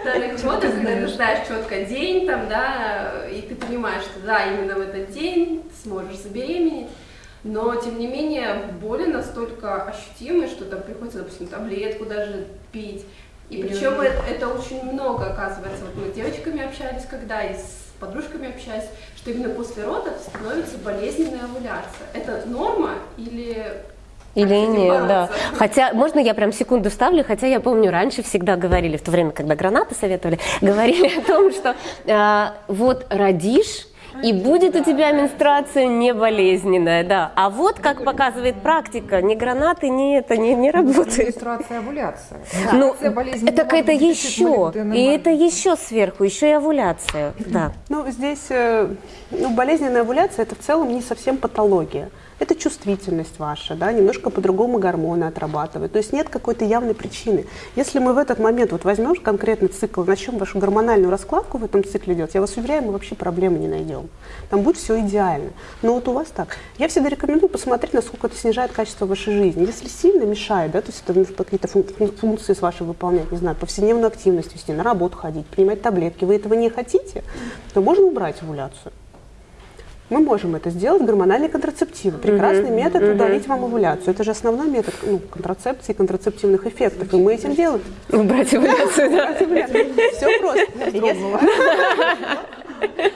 вторых родов, когда ты знаешь четко день, там, да, и ты понимаешь, что да, именно в этот день сможешь забеременеть. Но, тем не менее, боли настолько ощутимые, что там приходится, допустим, таблетку даже пить. И причем это, это очень много, оказывается. Вот мы с девочками общались, когда и с подружками общаюсь, что именно после родов становится болезненная овуляция. Это норма или или нет, да. Хотя, можно я прям секунду вставлю, хотя я помню, раньше всегда говорили, в то время, когда гранаты советовали, (laughs) говорили о том, что э, вот родишь, и будет у тебя менструация не болезненная, да. А вот, как показывает практика, ни гранаты, ни это не, не работает. Менструация, овуляция. Ну, это это еще, и это еще сверху, еще и овуляция, да. Ну, здесь, ну, болезненная овуляция, это в целом не совсем патология это чувствительность ваша, да, немножко по-другому гормоны отрабатывают. То есть нет какой-то явной причины. Если мы в этот момент вот возьмем конкретный цикл, начнем вашу гормональную раскладку в этом цикле делать, я вас уверяю, мы вообще проблемы не найдем. Там будет все идеально. Но вот у вас так. Я всегда рекомендую посмотреть, насколько это снижает качество вашей жизни. Если сильно мешает, да, то есть это какие-то функции с вашей выполнять, не знаю, повседневную активность вести, на работу ходить, принимать таблетки, вы этого не хотите, то можно убрать овуляцию. Мы можем это сделать, гормональные контрацептивы. Прекрасный mm-hmm. метод mm-hmm. удалить вам овуляцию. Это же основной метод ну, контрацепции, контрацептивных эффектов. И мы этим делаем. Убрать овуляцию, да. Все просто.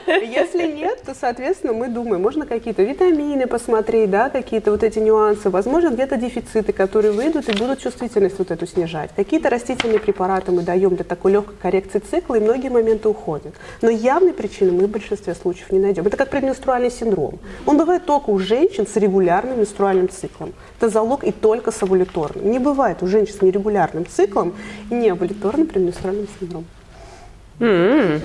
Если нет, то, соответственно, мы думаем, можно какие-то витамины посмотреть, да, какие-то вот эти нюансы. Возможно, где-то дефициты, которые выйдут и будут чувствительность вот эту снижать. Какие-то растительные препараты мы даем для такой легкой коррекции цикла, и многие моменты уходят. Но явной причины мы в большинстве случаев не найдем. Это как предменструальный синдром. Он бывает только у женщин с регулярным менструальным циклом. Это залог и только с овуляторным. Не бывает у женщин с нерегулярным циклом и не овуляторным предменструальным синдромом. Mm-hmm.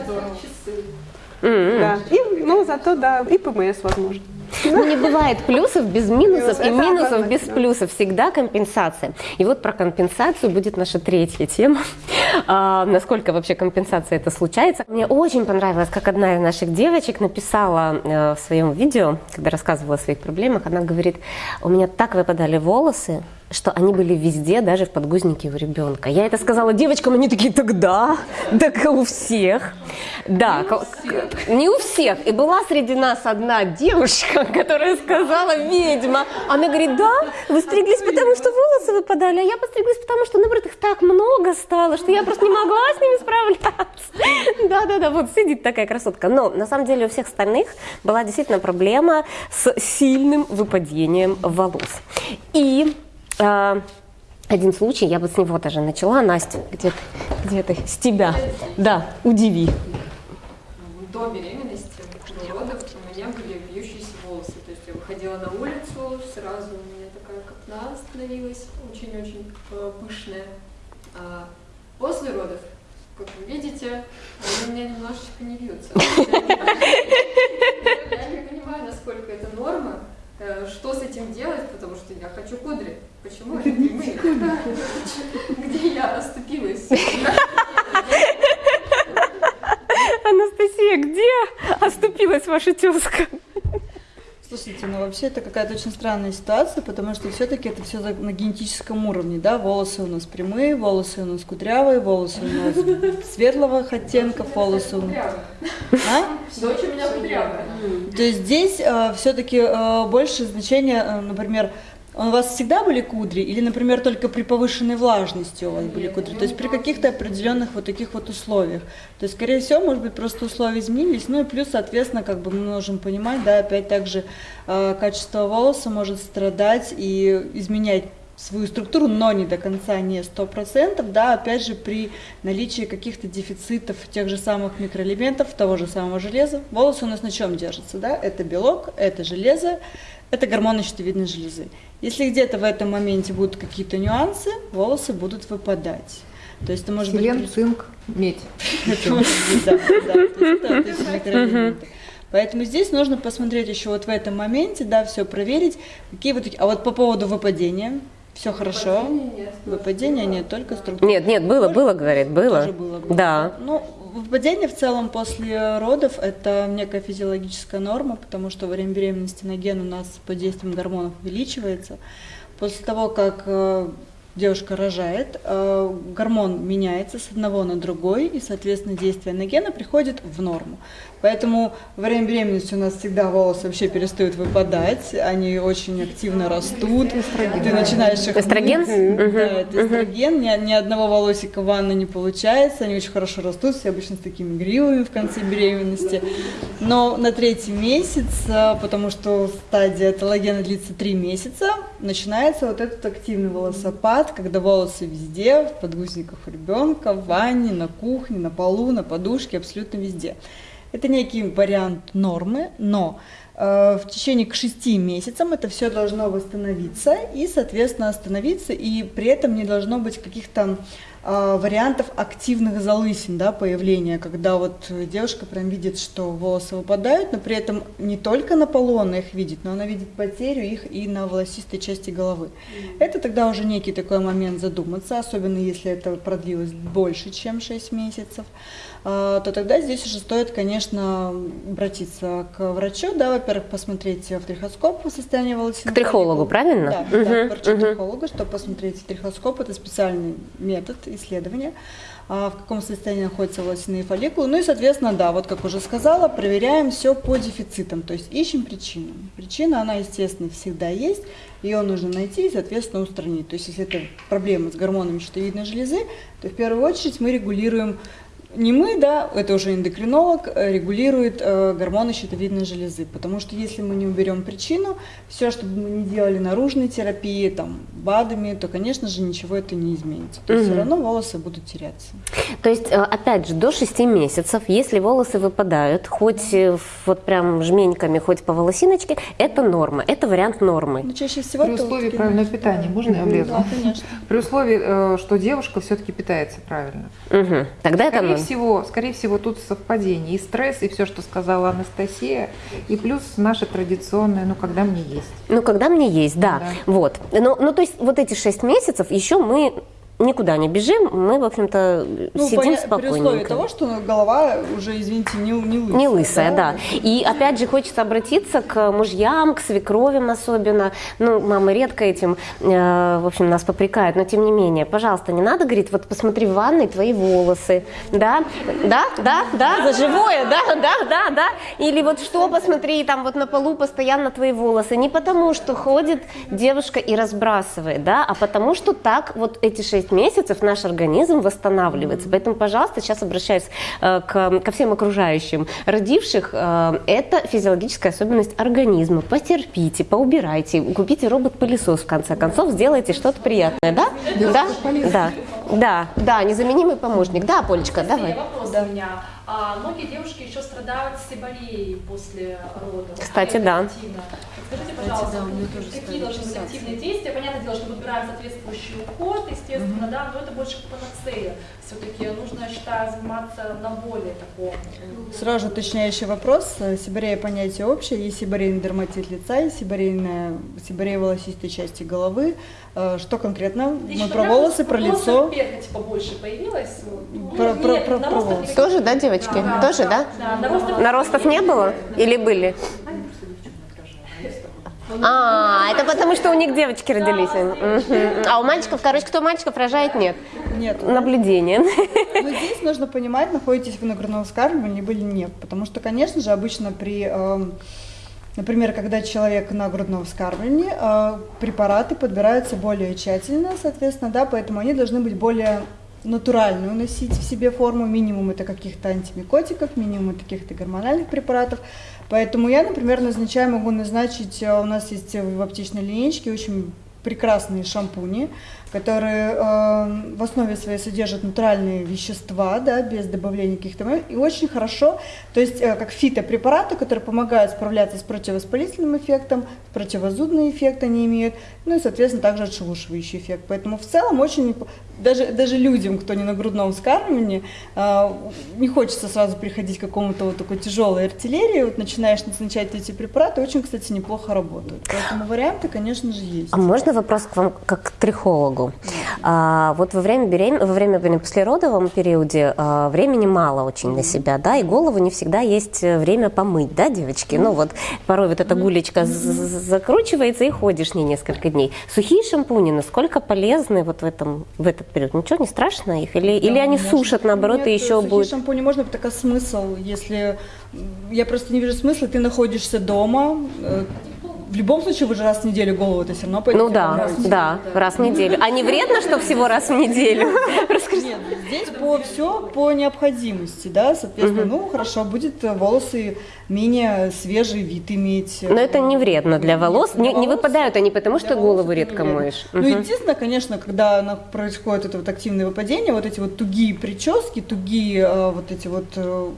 Mm-hmm. Да. И, ну, зато, да, и ПМС, возможно. Ну, не бывает плюсов без минусов и минусов без плюсов. Всегда компенсация. И вот про компенсацию будет наша третья тема. (laughs) А, насколько вообще компенсация это случается. Мне очень понравилось, как одна из наших девочек написала э, в своем видео, когда рассказывала о своих проблемах, она говорит, у меня так выпадали волосы, что они были везде, даже в подгузнике у ребенка. Я это сказала девочкам, они такие, тогда, так у всех. Да, не у всех. Не у всех. И была среди нас одна девушка, (laughs) которая сказала, ведьма. Она говорит, да, вы стриглись, потому что волосы выпадали, а я постриглась, потому что, наоборот, их так много стало, что я просто не могла с ними справляться. (laughs) Да-да-да, вот сидит такая красотка. Но на самом деле у всех остальных была действительно проблема с сильным выпадением волос. И один случай, я бы с него даже начала. Настя, где ты? Где ты? С тебя. Да, удиви. До беременности, до родов у меня были бьющиеся волосы. То есть я выходила на улицу, сразу у меня такая копна становилась, очень-очень э, пышная. А после родов, как вы видите, они у меня немножечко не вьются. (laughs) Я не понимаю, насколько это норма. Э, что с этим делать, потому что я хочу кудри. Почему (laughs) это не мы? (laughs) Где я оступилась? (laughs) Анастасия, где оступилась ваша тезка? Слушайте, ну вообще это какая-то очень странная ситуация, потому что все-таки это все на генетическом уровне, да, волосы у нас прямые, волосы у нас кудрявые, волосы у нас (laughs) светлого оттенка, волосы у нас... А? Дочь у меня кудрявая. То есть здесь э, все-таки э, больше значение, э, например, У вас всегда были кудри или, например, только при повышенной влажности у вас были кудри? То есть при каких-то определенных вот таких вот условиях. То есть, скорее всего, может быть, просто условия изменились. Ну и плюс, соответственно, как бы мы можем понимать, да, опять также э, качество волоса может страдать и изменять свою структуру, но не до конца, не сто процентов, да, опять же, при наличии каких-то дефицитов тех же самых микроэлементов, того же самого железа. Волосы у нас на чем держатся, да? Это белок, это железо, это гормоны щитовидной железы. Если где-то в этом моменте будут какие-то нюансы, волосы будут выпадать. То есть это может Селен, быть... цинк, медь. (laughs) Это может быть, да, да. То есть это вот эти микроэлементы. Поэтому здесь нужно посмотреть еще вот в этом моменте, да, все проверить, какие вот такие. А вот по поводу выпадения, все хорошо. Выпадения нет, только структура. Нет, нет, было, было, говорит, было. Тоже было, было. Да. Ну, выпадение в целом после родов – это некая физиологическая норма, потому что во время беременности ноген у нас под действием гормонов увеличивается. После того, как э, девушка рожает, э, гормон меняется с одного на другой, и, соответственно, действие ногена приходит в норму. Поэтому во время беременности у нас всегда волосы вообще перестают выпадать, они очень активно растут. Эстроген. Ты начинаешь их Эстроген? мыть. Мгм. Да, это эстроген. Ни, ни одного волосика в ванной не получается, они очень хорошо растут, все обычно с такими гривами в конце беременности. Но на третий месяц, а, потому что стадия талогена длится три месяца, начинается вот этот активный волосопад, когда волосы везде, в подгузниках у ребенка, в ванне, на кухне, на полу, на подушке, абсолютно везде. Это некий вариант нормы, но э, в течение к 6 месяцам это все должно восстановиться и, соответственно, остановиться, и при этом не должно быть каких-то вариантов активных залысин, да, появления, когда вот девушка прям видит, что волосы выпадают, но при этом не только на полу она их видит, но она видит потерю их и на волосистой части головы. Это тогда уже некий такой момент задуматься, особенно если это продлилось больше, чем 6 месяцев а, то тогда здесь уже стоит, конечно, обратиться к врачу, да, во-первых, посмотреть в трихоскоп состояние волосин. К трихологу, правильно? Да, Мгм, да, к врачу мгм. трихолога, чтобы посмотреть трихоскоп, это специальный метод исследования, а, в каком состоянии находятся волосяные фолликулы. Ну и, соответственно, да, вот как уже сказала, проверяем все по дефицитам, то есть ищем причину. Причина, она, естественно, всегда есть, ее нужно найти и, соответственно, устранить. То есть, если это проблема с гормонами щитовидной железы, то в первую очередь мы регулируем не мы, да, это уже эндокринолог, э, регулирует э, гормоны щитовидной железы. Потому что если мы не уберем причину, все, что бы мы не делали наружной терапии, там, БАДами, то, конечно же, ничего это не изменится. То есть все равно волосы будут теряться. То есть, э, опять же, до 6 месяцев, если волосы выпадают, хоть э, вот прям жменьками, хоть по волосиночке, это норма, это вариант нормы. Но чаще всего При вот условии правильного питания, можно я влезу? Да, конечно. При условии, что девушка все-таки питается правильно. Мгм. Тогда это скорее норма. Всего, скорее всего, тут совпадение. И стресс, и все, что сказала Анастасия, и плюс наше традиционное, ну, когда мне есть. Ну, когда мне есть, да. Да. Вот. Ну, ну, то есть вот эти 6 месяцев еще мы никуда не бежим, мы, в общем-то, Ну, сидим поня- При условии спокойненько. того, что голова уже, извините, не, не лысая. Не лысая, да. И опять же хочется обратиться к мужьям, к свекровям особенно. Ну, мамы редко этим, э, в общем, нас попрекают, но тем не менее, пожалуйста, не надо говорить, вот посмотри в ванной твои волосы, да, да, да, да, за живое, да, да, да, да. Или вот что, посмотри, там вот на полу постоянно твои волосы. Не потому, что ходит девушка и разбрасывает, да, а потому, что так вот эти шесть месяцев наш организм восстанавливается. Поэтому, пожалуйста, сейчас обращаюсь э, к, ко всем окружающим родивших. э, это физиологическая особенность организма. Потерпите, поубирайте, купите робот-пылесос в конце концов, сделайте что-то приятное, да? Да, да, да, да, незаменимый помощник. Да, Полечка, давай. Вопрос у меня. А, многие девушки еще страдают сиболией после родов. Кстати, да. Скажите, пожалуйста, какие должны быть активные действия? Понятное дело, что выбираем соответствующий уход, естественно, да, но это больше панацея. Все-таки нужно, я считаю, заниматься на более таком. Сразу уточняющий вопрос. Сибирея понятие общее. Есть сибирейный дерматит лица, есть сибирейная, сибирея волосистой части головы. Э, Что конкретно? Мы Лично про волосы, про лицо. перхоть побольше появилась. Ну, Про- нет, про- про- про волосы. Тоже, да, девочки? Да, Тоже, да, да? да, наростов- Наростов не было? Или были? А, это потому, что у них девочки родились. А у мальчиков, короче, кто мальчиков рожает, нет. Нет. Наблюдение. Но здесь нужно понимать, находитесь вы на грудном вскармливании либо нет. Потому что, конечно же, обычно при эм, Например, когда человек на грудном вскармливании, э, препараты подбираются более тщательно, соответственно, да, поэтому они должны быть более натуральную носить в себе форму, минимум это каких-то антимикотиков, минимум это каких-то гормональных препаратов. Поэтому я, например, назначаю, могу назначить, э, у нас есть в аптечной линейке очень прекрасные шампуни, которые э, в основе своей содержат натуральные вещества, да, без добавления каких-то и очень хорошо, то есть э, как фитопрепараты, которые помогают справляться с противовоспалительным эффектом, противозудный эффект они имеют, ну и, соответственно, также отшелушивающий эффект. Поэтому в целом очень, даже, даже людям, кто не на грудном вскармливании, э, не хочется сразу приходить к какому-то вот такой тяжелой артиллерии, вот начинаешь назначать эти препараты, очень, кстати, неплохо работают. Поэтому варианты, конечно же, есть. А можно вопрос к вам как к трихологу? А, вот во время, берем... во время послеродовом периоде а, времени мало очень на себя, да, и голову не всегда есть время помыть, да, девочки? Ну вот порой вот эта гулечка закручивается и ходишь не несколько дней. Сухие шампуни насколько полезны вот в, этом, в этот период? Ничего не страшно их? Или, да, или они можно. сушат, наоборот, Нет, и еще сухие будет... шампуни можно, только смысл, если... Я просто не вижу смысла, ты находишься дома, э, в любом случае вы же раз в неделю голову это все равно пойдете. Ну да, раз да, раз в неделю. А не вредно, что всего раз в неделю? Нет, (laughs) здесь по все по необходимости, да, соответственно, ну хорошо, будет волосы менее свежий вид иметь. Но это не вредно для волос, не, не выпадают они потому, что голову редко моешь. Ну, естественно, конечно, когда происходит это вот активное выпадение, вот эти вот тугие прически, тугие э, вот эти вот э,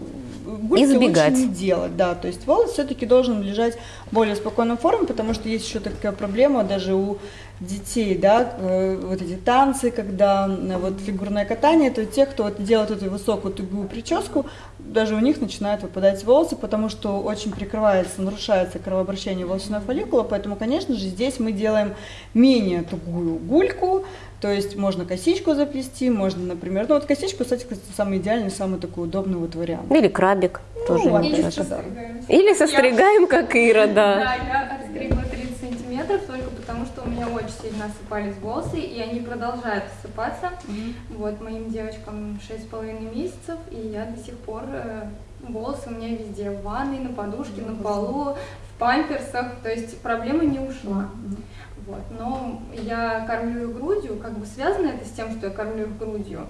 гульки Избегать. лучше не делать, да, то есть волос все-таки должен лежать в более спокойной форме, потому что есть еще такая проблема даже у детей, да, э, вот эти танцы, когда э, вот фигурное катание, то те, кто вот делает эту высокую тугую прическу, даже у них начинают выпадать волосы, потому что очень прикрывается, нарушается кровообращение волосяной фолликула, поэтому, конечно же, здесь мы делаем менее тугую гульку, то есть можно косичку заплести, можно, например, ну вот косичку, кстати, самый идеальный, самый такой удобный вот вариант. Или крабик ну, тоже. Или состригаем. Или состригаем, как Ира, да. Да, я отстригла 30 сантиметров только потому, что у меня очень сильно осыпались волосы, и они продолжают осыпаться. Mm-hmm. Вот, моим девочкам 6,5 месяцев, и я до сих пор э, волосы у меня везде, в ванной, на подушке, mm-hmm. на полу, в памперсах, то есть проблема не ушла. Mm-hmm. Вот. Но я кормлю их грудью, как бы связано это с тем, что я кормлю их грудью?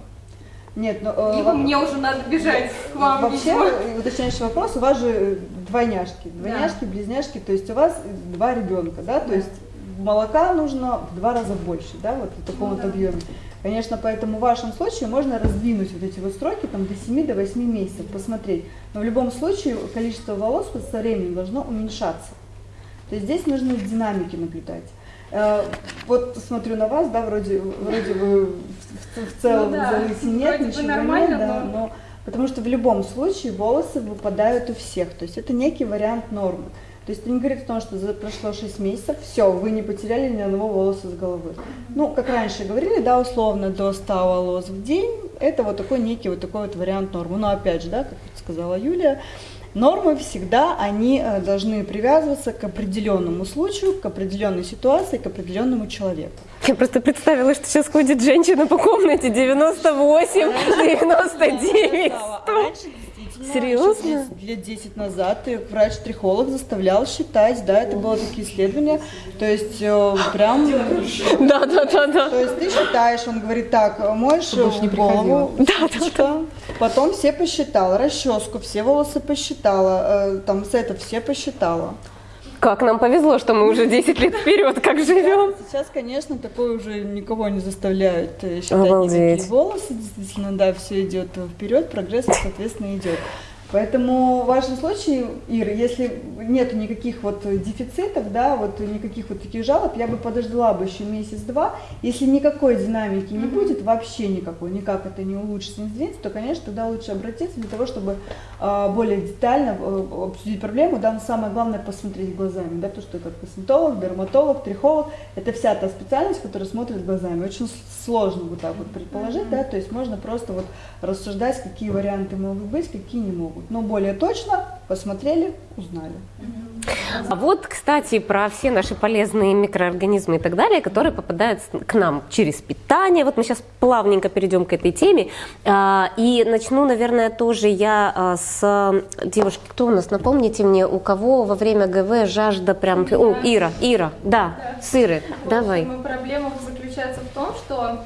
Нет, но... Э, Либо мне уже надо бежать к вам. Вообще, еще. уточняющий вопрос, у вас же двойняшки, двойняшки, да. близняшки, то есть у вас два ребенка, да, то есть молока нужно в два раза больше, да, вот в таком ну, вот да. объеме. Конечно, поэтому в вашем случае можно раздвинуть вот эти вот строки там, до 7 до 8 месяцев, посмотреть. Но в любом случае количество волос со временем должно уменьшаться. То есть здесь нужно динамики наблюдать. Э, вот смотрю на вас, да, вроде, вроде вы в, в целом ну, да. залысин нет, ничего нет, да, но... но потому что в любом случае волосы выпадают у всех, то есть это некий вариант нормы. То есть это не говорит о том, что за прошло 6 месяцев, все, вы не потеряли ни одного волоса с головы. Ну, как раньше говорили, да, условно, до 100 волос в день, это вот такой некий вот такой вот вариант нормы. Но опять же, да, как сказала Юлия, Нормы всегда, они э, должны привязываться к определенному случаю, к определенной ситуации, к определенному человеку. Я просто представила, что сейчас ходит женщина по комнате 98, 99, 100. Серьезно? Лет 10 назад врач-трихолог заставлял считать, да, это было такие исследования, то есть э, прям... Да, да, да, да. То есть ты считаешь, он говорит, так, моешь голову, да, да, да. потом все посчитала, расческу, все волосы посчитала, э, там с это все посчитала. Как нам повезло, что мы уже 10 лет вперед, как живем. Сейчас, конечно, такое уже никого не заставляет э, считать Обалдеть. волосы. Действительно, да, все идет вперед, прогресс, соответственно, идет. Поэтому в вашем случае, Ира, если нет никаких вот дефицитов, да, вот никаких вот таких жалоб, я бы подождала бы еще месяц-два. Если никакой динамики не будет, вообще никакой, никак это не улучшится, не сдвинется, то, конечно, тогда лучше обратиться для того, чтобы э, более детально э, обсудить проблему, да, но самое главное посмотреть глазами, да, то, что это косметолог, дерматолог, трихолог, это вся та специальность, которая смотрит глазами. Очень сложно вот так вот предположить, да, то есть можно просто вот рассуждать, какие варианты могут быть, какие не могут могут. Но более точно посмотрели, узнали. А вот, кстати, про все наши полезные микроорганизмы и так далее, которые попадают к нам через питание. Вот мы сейчас плавненько перейдем к этой теме. А, И начну, наверное, тоже я а, с девушки. Кто у нас? Напомните мне, у кого во время ГВ жажда прям... О, Ира, Ира, да, сыры. Давай. Моя проблема заключается в том, что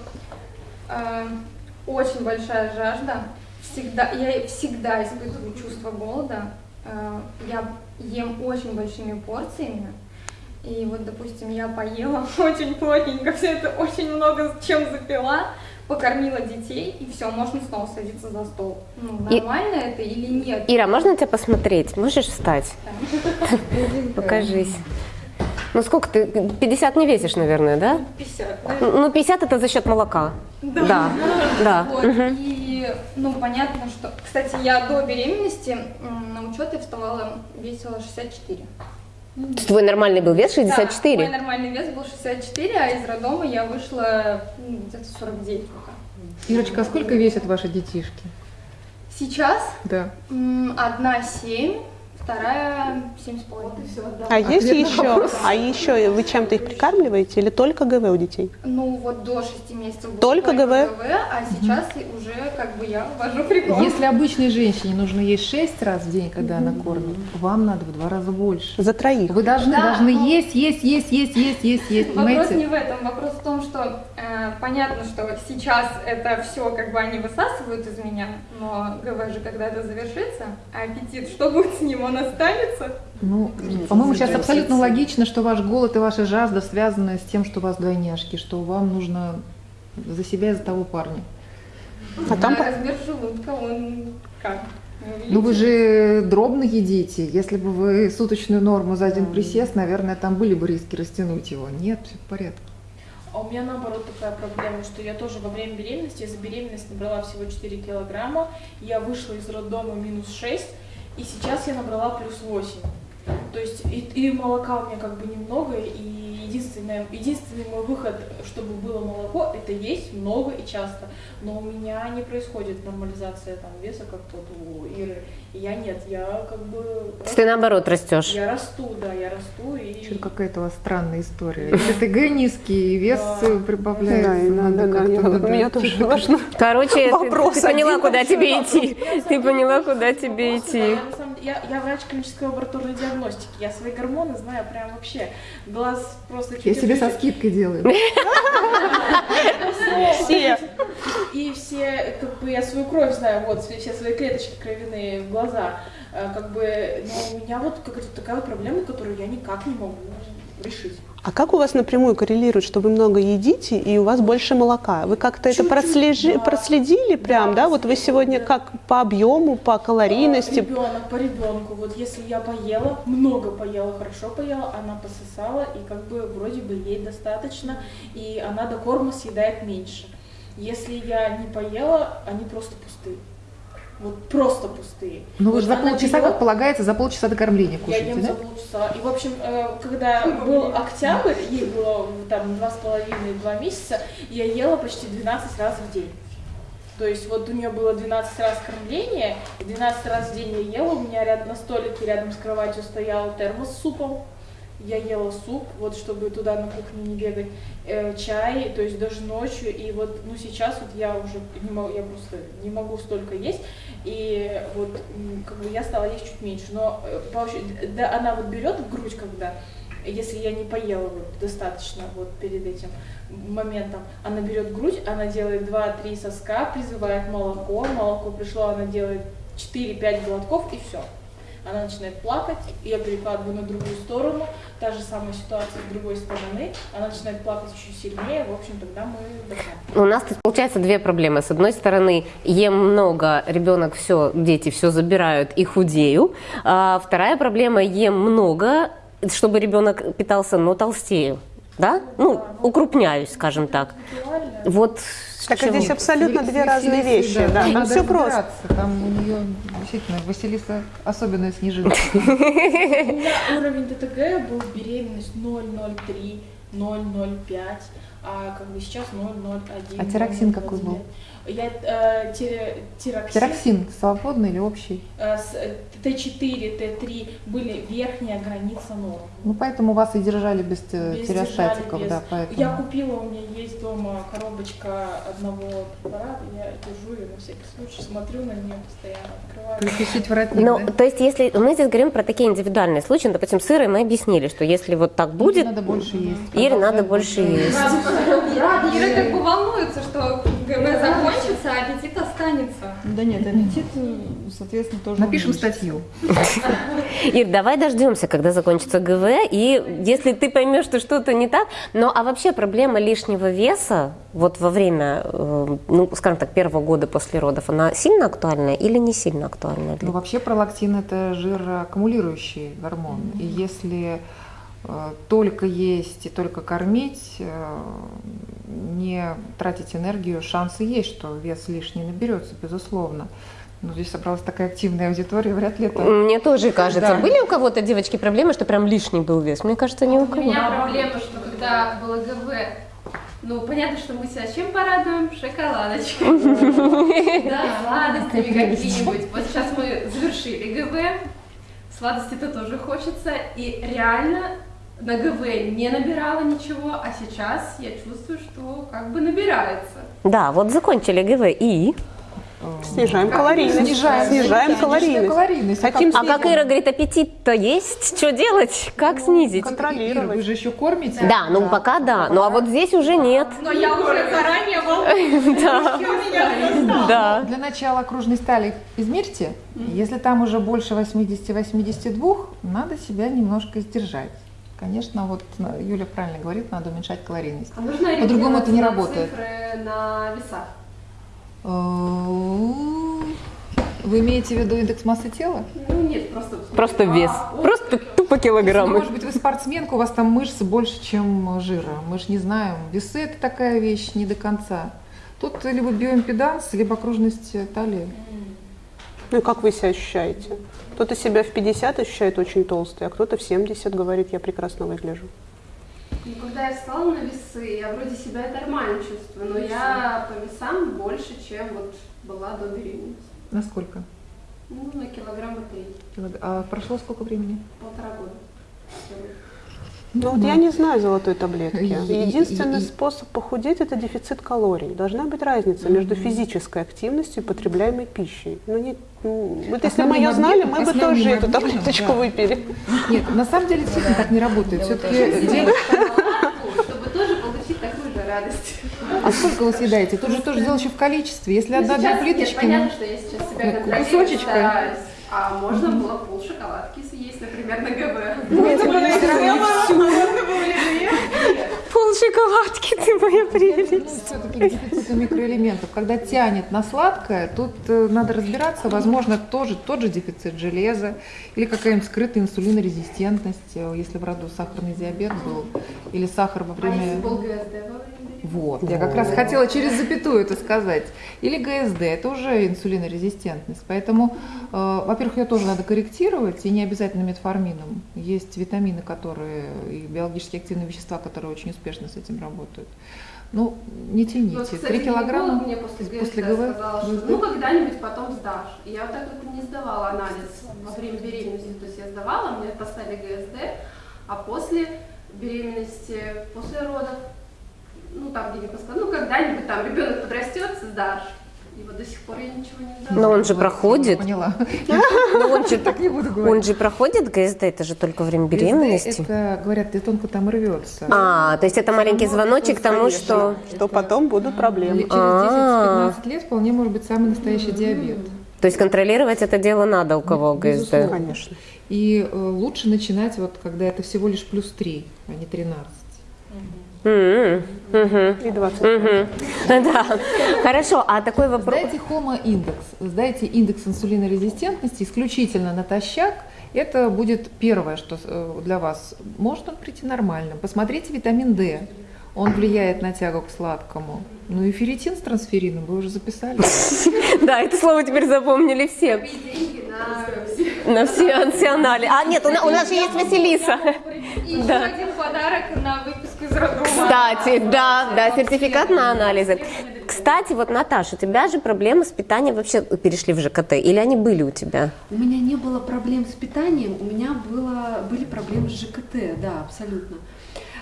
э, очень большая жажда. Всегда, я всегда испытываю чувство голода. Э, я ем очень большими порциями. И вот, допустим, я поела (laughs) очень плотненько, все это очень много чем запила, покормила детей, и все, можно снова садиться за стол. Ну, И- нормально это или нет? Ира, можно тебя посмотреть? Можешь встать? Покажись. Ну сколько ты? 50 не весишь, наверное, да? 50. Ну 50 это за счет молока. Да, да. Вот, Мгм. И, ну, понятно, что... Кстати, я до беременности на учет я вставала, весила 64. То есть Твой нормальный был вес Да, 64? мой нормальный вес был 64, а из роддома я вышла м, где-то 49 пока. Ирочка, а сколько весят ваши детишки? Сейчас Да. одна 7, вторая 7,5. А есть Ответ на еще? вопрос. А еще вы чем-то их прикармливаете или только ГВ у детей? Ну, вот до 6 месяцев было Только ГВ? а сейчас уже как бы я ввожу прикол. Если обычной женщине нужно есть 6 раз в день, когда она кормит, вам надо в два раза больше. За троих. Вы должны, Да, должны ну- есть, есть, есть, есть, есть, есть, есть, Вопрос не в этом, вопрос в том, что э, понятно, что сейчас это все как бы они высасывают из меня, но ГВ же когда это завершится, а аппетит, что будет с ним, он останется? Ну, по-моему, сейчас абсолютно логично, что ваш голод и ваша жажда связаны с тем, что у вас двойняшки, что вам нужно за себя и за того парня. А там А размер желудка, он как? Ну вы увеличен? же дробно едите. Если бы вы суточную норму за один присест, наверное, там были бы риски растянуть его. Нет, все в порядке. А у меня наоборот такая проблема, что я тоже во время беременности, я за беременность набрала всего 4 килограмма, я вышла из роддома минус 6, и сейчас я набрала плюс 8. То есть и, и молока у меня как бы немного, и единственное, единственный мой выход, чтобы было молоко, это есть много и часто. Но у меня не происходит нормализация там, веса, как вот у Иры. И я нет, я как бы... То есть ты наоборот растешь. Я расту, да, я расту и... Что-то какая-то у вас странная история. ТГ низкий, и вес прибавляется. Да, надо, да, как-то, да, меня да. тоже важно. Короче, ты, Вопрос ты поняла, куда тебе идти. Ты поняла, куда тебе идти. Я, я, врач клинической лабораторной диагностики. Я свои гормоны знаю прям вообще. Глаз просто Я себе со скидкой делаю. Все. И все, как бы, я свою кровь знаю, вот, все, свои клеточки кровяные в глаза. Э, Как бы, но у меня вот какая-то такая проблема, которую я никак не могу решить. А как у вас напрямую коррелирует, что вы много едите и у вас больше молока? Вы как-то это прослежи- проследили прям, да? Вот вы сегодня как по объему, по калорийности? Ребенок по ребенку. Вот если я поела, много поела, хорошо поела, она пососала, и как бы вроде бы ей достаточно, и она до корма съедает меньше. Если я не поела, они просто пустые. Вот просто пустые. Ну вы же за полчаса, берет- как полагается, за полчаса до кормления я кушаете, ем да? за полчаса. И, в общем, э, когда был октябрь, ей было там два с половиной, два месяца, я ела почти 12 раз в день. То есть вот у нее было 12 раз кормление, и 12 раз в день я ела, у меня рядом на столике рядом с кроватью стоял термос с супом, я ела суп, вот чтобы туда на кухню не бегать, э, чай, то есть даже ночью, и вот, ну сейчас вот я уже не могу, я просто не могу столько есть, и вот как бы я стала есть чуть меньше, но э, ощущ- да, она вот берет в грудь, когда, если я не поела вот достаточно вот перед этим моментом, она берет грудь, она делает 2-3 соска, призывает молоко, молоко пришло, она делает 4-5 глотков и все. Она начинает плакать, я перекладываю на другую сторону, та же самая ситуация с другой стороны, она начинает плакать еще сильнее, в общем, тогда мы. У нас тут получается две проблемы. С одной стороны, ем много, ребенок все, дети все забирают и худею. А вторая проблема, ем много, чтобы ребенок питался, но толстею. Да? Ну, укрупняюсь, скажем так. Вот Так а чем- здесь абсолютно две разные вещи. Да, там Надо все просто. Там у нее действительно Василиса особенная снежинка. (laughs) (laughs) У меня уровень ДТГ был беременность 0,03, 0,05, а как бы сейчас 0,01. А тироксин какой был? Я э, ти- тироксин, Тироксин свободный или общий? э, с- э, Т4, Т3 были верхняя граница нормы. Ну, поэтому вас и держали без, э, Без без- да, поэтому. Я купила, у меня есть дома коробочка одного препарата, я держу ее на всякий случай, смотрю на нее постоянно, открываю. Воротник, Ну, да? то есть, если мы здесь говорим про такие индивидуальные случаи, ну, допустим, сыры мы объяснили, что если вот так будет, надо больше есть. Ире надо больше есть. Ира как бы волнуется, что ГВ закончится, а аппетит останется. Да нет, аппетит, э, соответственно, тоже Напишем статью. (laughs) Ир, давай дождемся, когда закончится ГВ, и если ты поймешь, что что-то не так, но а вообще проблема лишнего веса вот во время, э, ну, скажем так, первого года после родов, она сильно актуальна или не сильно актуальна? Ну, вообще пролактин это жироаккумулирующий гормон. И если э, только есть и только кормить, э, не тратить энергию, шансы есть, что вес лишний наберется, безусловно. Но здесь собралась такая активная аудитория, вряд ли это... Мне тоже кажется. Да. Были у кого-то, девочки, проблемы, что прям лишний был вес? Мне кажется, ни у У кого. меня проблема, что когда было ГВ, ну, понятно, что мы себя чем порадуем? Шоколадочкой. (laughs) Да, сладостями какие-нибудь. Вот сейчас мы завершили ГВ, сладости-то тоже хочется, и реально на ГВ не набирала ничего, а сейчас я чувствую, что как бы набирается. Да, вот закончили ГВ и... Снижаем калорийность. Снижаем. Снижаем калорийность. калорийность. Хотим А как. Ира говорит, аппетит-то есть? Что делать? Как снизить? Ира, вы же еще кормите? Да, ну пока да. Ну а вот здесь уже нет. Но я уже заранее волнуюсь. Да. Да. Для начала окружной стали измерьте. Если там уже больше 80-82, надо себя немножко сдержать. Конечно, вот э, Юля правильно говорит, надо уменьшать калорийность. А нужно По-другому это не работает. цифры на весах. Вы имеете в виду индекс массы тела? Ну нет, просто... Просто вес. Просто тупо килограммы. может быть, вы спортсменка, у вас там мышцы больше, чем жира. Мы же не знаем. Весы – это такая вещь не до конца. Тут либо биоимпеданс, либо окружность талии. Ну и как вы себя ощущаете? Кто-то себя в 50 ощущает очень толстый, а кто-то в 70 говорит, я прекрасно выгляжу. Ну, когда я встала на весы, я вроде себя нормально чувствую, но я по весам больше, чем вот была до беременности. Насколько? Ну, на килограмма три, А прошло сколько времени? полтора года. Ну вот я не знаю золотой таблетки. И- и- Единственный и- способ похудеть – это дефицит калорий. Должна быть разница между физической активностью и потребляемой пищей. Ну, нет, ну, вот если бы мы ее знали, мы бы тоже эту таблеточку да. выпили. Нет, на самом деле действительно так не работает. Все-таки Чтобы тоже получить такую же радость. А сколько вы съедаете? Тут же тоже дело еще в количестве. Если Ну, одна-две плиточки, понятно, ну, что я сейчас себя ну, кусочечка. А можно было пол шоколадки съесть, например, на ГБ. (laughs) Шоколадки, ты моя прелесть. все-таки дефицита микроэлементов. Когда тянет на сладкое, тут э, надо разбираться. Возможно, тоже тот же дефицит железа или какая-нибудь скрытая инсулинорезистентность, э, если в роду сахарный диабет был, или сахар во А если Вот, я как раз хотела через запятую это сказать. Или ГСД, это уже инсулинорезистентность. Поэтому, э, во-первых, ее тоже надо корректировать, и не обязательно метформином. Есть витамины, которые, и биологически активные вещества, которые очень успешно с этим работают. Ну, не тяните. Вот, кстати, Три килограмма мне после ГСД после ГВ. сказала, что ну когда-нибудь потом сдашь. И я вот так вот не сдавала анализ во время беременности, то есть я сдавала, мне поставили ГСД, а после беременности, после родов, ну там где-нибудь сказала, ну когда-нибудь там ребенок подрастет, сдашь. И вот до сих пор я ничего не сдала. Но он же проходит. Поняла. Но он же, (laughs) Так не буду говорить. он же проходит ГСД, это же только во время беременности. ГСД Это, говорят, где тонко там рвется. А, то есть это маленький звоночек к тому, что... Что потом будут проблемы. Через А. 10-15 лет вполне может быть самый настоящий диабет. То есть контролировать это дело надо у кого ГСД. Конечно. И э, лучше начинать, вот, когда это всего лишь плюс 3, а не 13. Мгм. И 20. Мгм. (laughs) Да. Хорошо, а такой вопрос... Сдайте хомо-индекс, сдайте индекс инсулинорезистентности исключительно натощак. Это будет первое, что э, для вас. Может он прийти нормальным. Посмотрите витамин D. Он влияет на тягу к сладкому. Ну и ферритин с трансферином вы уже записали. (laughs) Да, это слово теперь запомнили все. на все ансионали. А, нет, у на- у нас же есть Василиса. И еще Да. один подарок на Кстати, да, да, сертификат на анализы. Кстати, вот, Наташа, у тебя же проблемы с питанием вообще перешли в ЖКТ, или они были у тебя? У меня не было проблем с питанием, у меня было, были проблемы с ЖКТ, да, абсолютно.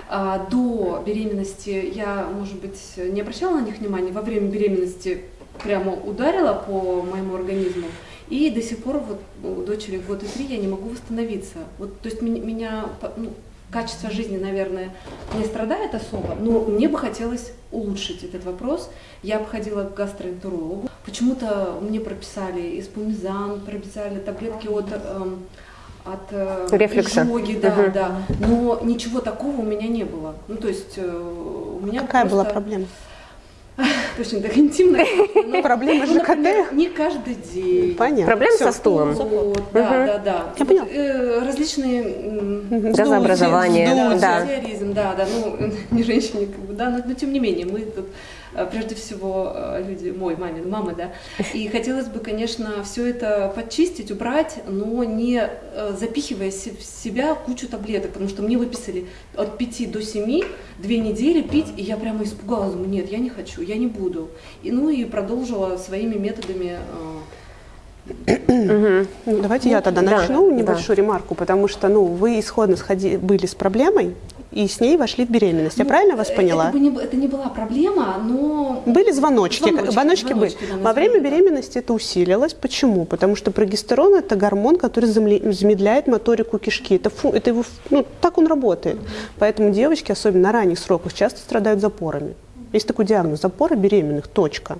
А, до беременности я, может быть, не обращала на них внимания, во время беременности прямо ударила по моему организму, и до сих пор вот у дочери и три я не могу восстановиться. Вот, то есть меня, меня ну, качество жизни, наверное, не страдает особо, но мне бы хотелось улучшить этот вопрос. Я обходила к гастроэнтерологу. Почему-то мне прописали испумизан, прописали таблетки от эм, от э, Рефлекса. изжоги, да, Мгм. да. Но ничего такого у меня не было. Ну, то есть э, у меня Какая была просто- проблема? (laughs) Очень так интимно. но- (laughs) Проблемы ну, ЖКТ? например, Не каждый день. Понятно. Проблемы со стулом. Вот, да, да, да. Я Вот, э, различные м, Газообразование, вздутие, да. да, да, ну, (laughs) не женщине, как бы, да, но, но тем не менее, мы тут э, прежде всего э, люди, мой, мамин, мамы, да, и хотелось бы, конечно, все это подчистить, убрать, но не э, запихивая в себя кучу таблеток, потому что мне выписали от 5 до 7 две недели пить, и я прямо испугалась, думаю, нет, я не хочу, я не буду. И, ну и продолжила своими методами э, Ну, Давайте я тогда Да, начну да. небольшую ремарку, потому что ну, вы исходно сходи, были с проблемой и с ней вошли в беременность. Я Ну, правильно вас поняла? Это, не, это не была проблема, но... Были звоночки, Звоночки, звоночки, звоночки, были. да, Во время беременности это усилилось. Почему? Потому что прогестерон это гормон, который замедляет моторику кишки. Это, фу- это его, ну, так он работает. Поэтому девочки, особенно на ранних сроках, часто страдают запорами. Есть такой диагноз – запоры беременных, точка.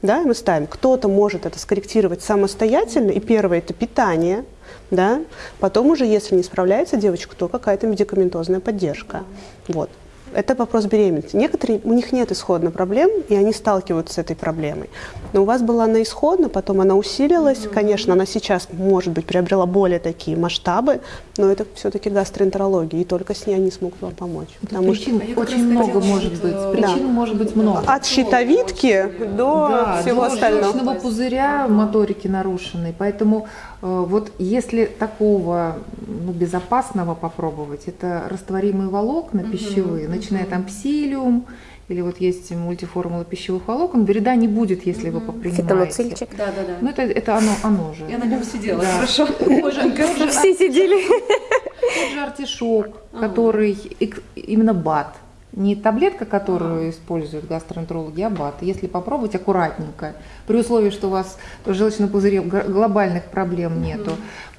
Да, мы ставим, кто-то может это скорректировать самостоятельно, и первое – это питание, да, потом уже, если не справляется девочка, то какая-то медикаментозная поддержка. Вот. Это вопрос беременности. Некоторые, у них нет исходно проблем, и они сталкиваются с этой проблемой. Но у вас была она исходно, потом она усилилась. Конечно, она сейчас, может быть, приобрела более такие масштабы, но это все-таки гастроэнтерология, и только с ней они смогут вам помочь. Потому Причин что очень много может быть. Причин Да. может быть много. От щитовидки до Да, всего до остального. желчного пузыря моторики нарушены. Поэтому э, вот если такого ну, безопасного попробовать, это растворимые волокна пищевые, начиная там псилиум, или вот есть мультиформула пищевых волокон, вреда не будет, если вы попринимаете. Фитоноцильчик. Да, да, да. Ну это, это оно, оно же. Я на нем сидела, Да. хорошо. Все сидели. Тот же артишок, который эк- именно БАТ. Не таблетка, которую используют гастроэнтерологи, а БАТ. Если попробовать аккуратненько, при условии, что у вас в желчном пузыре глобальных проблем нету.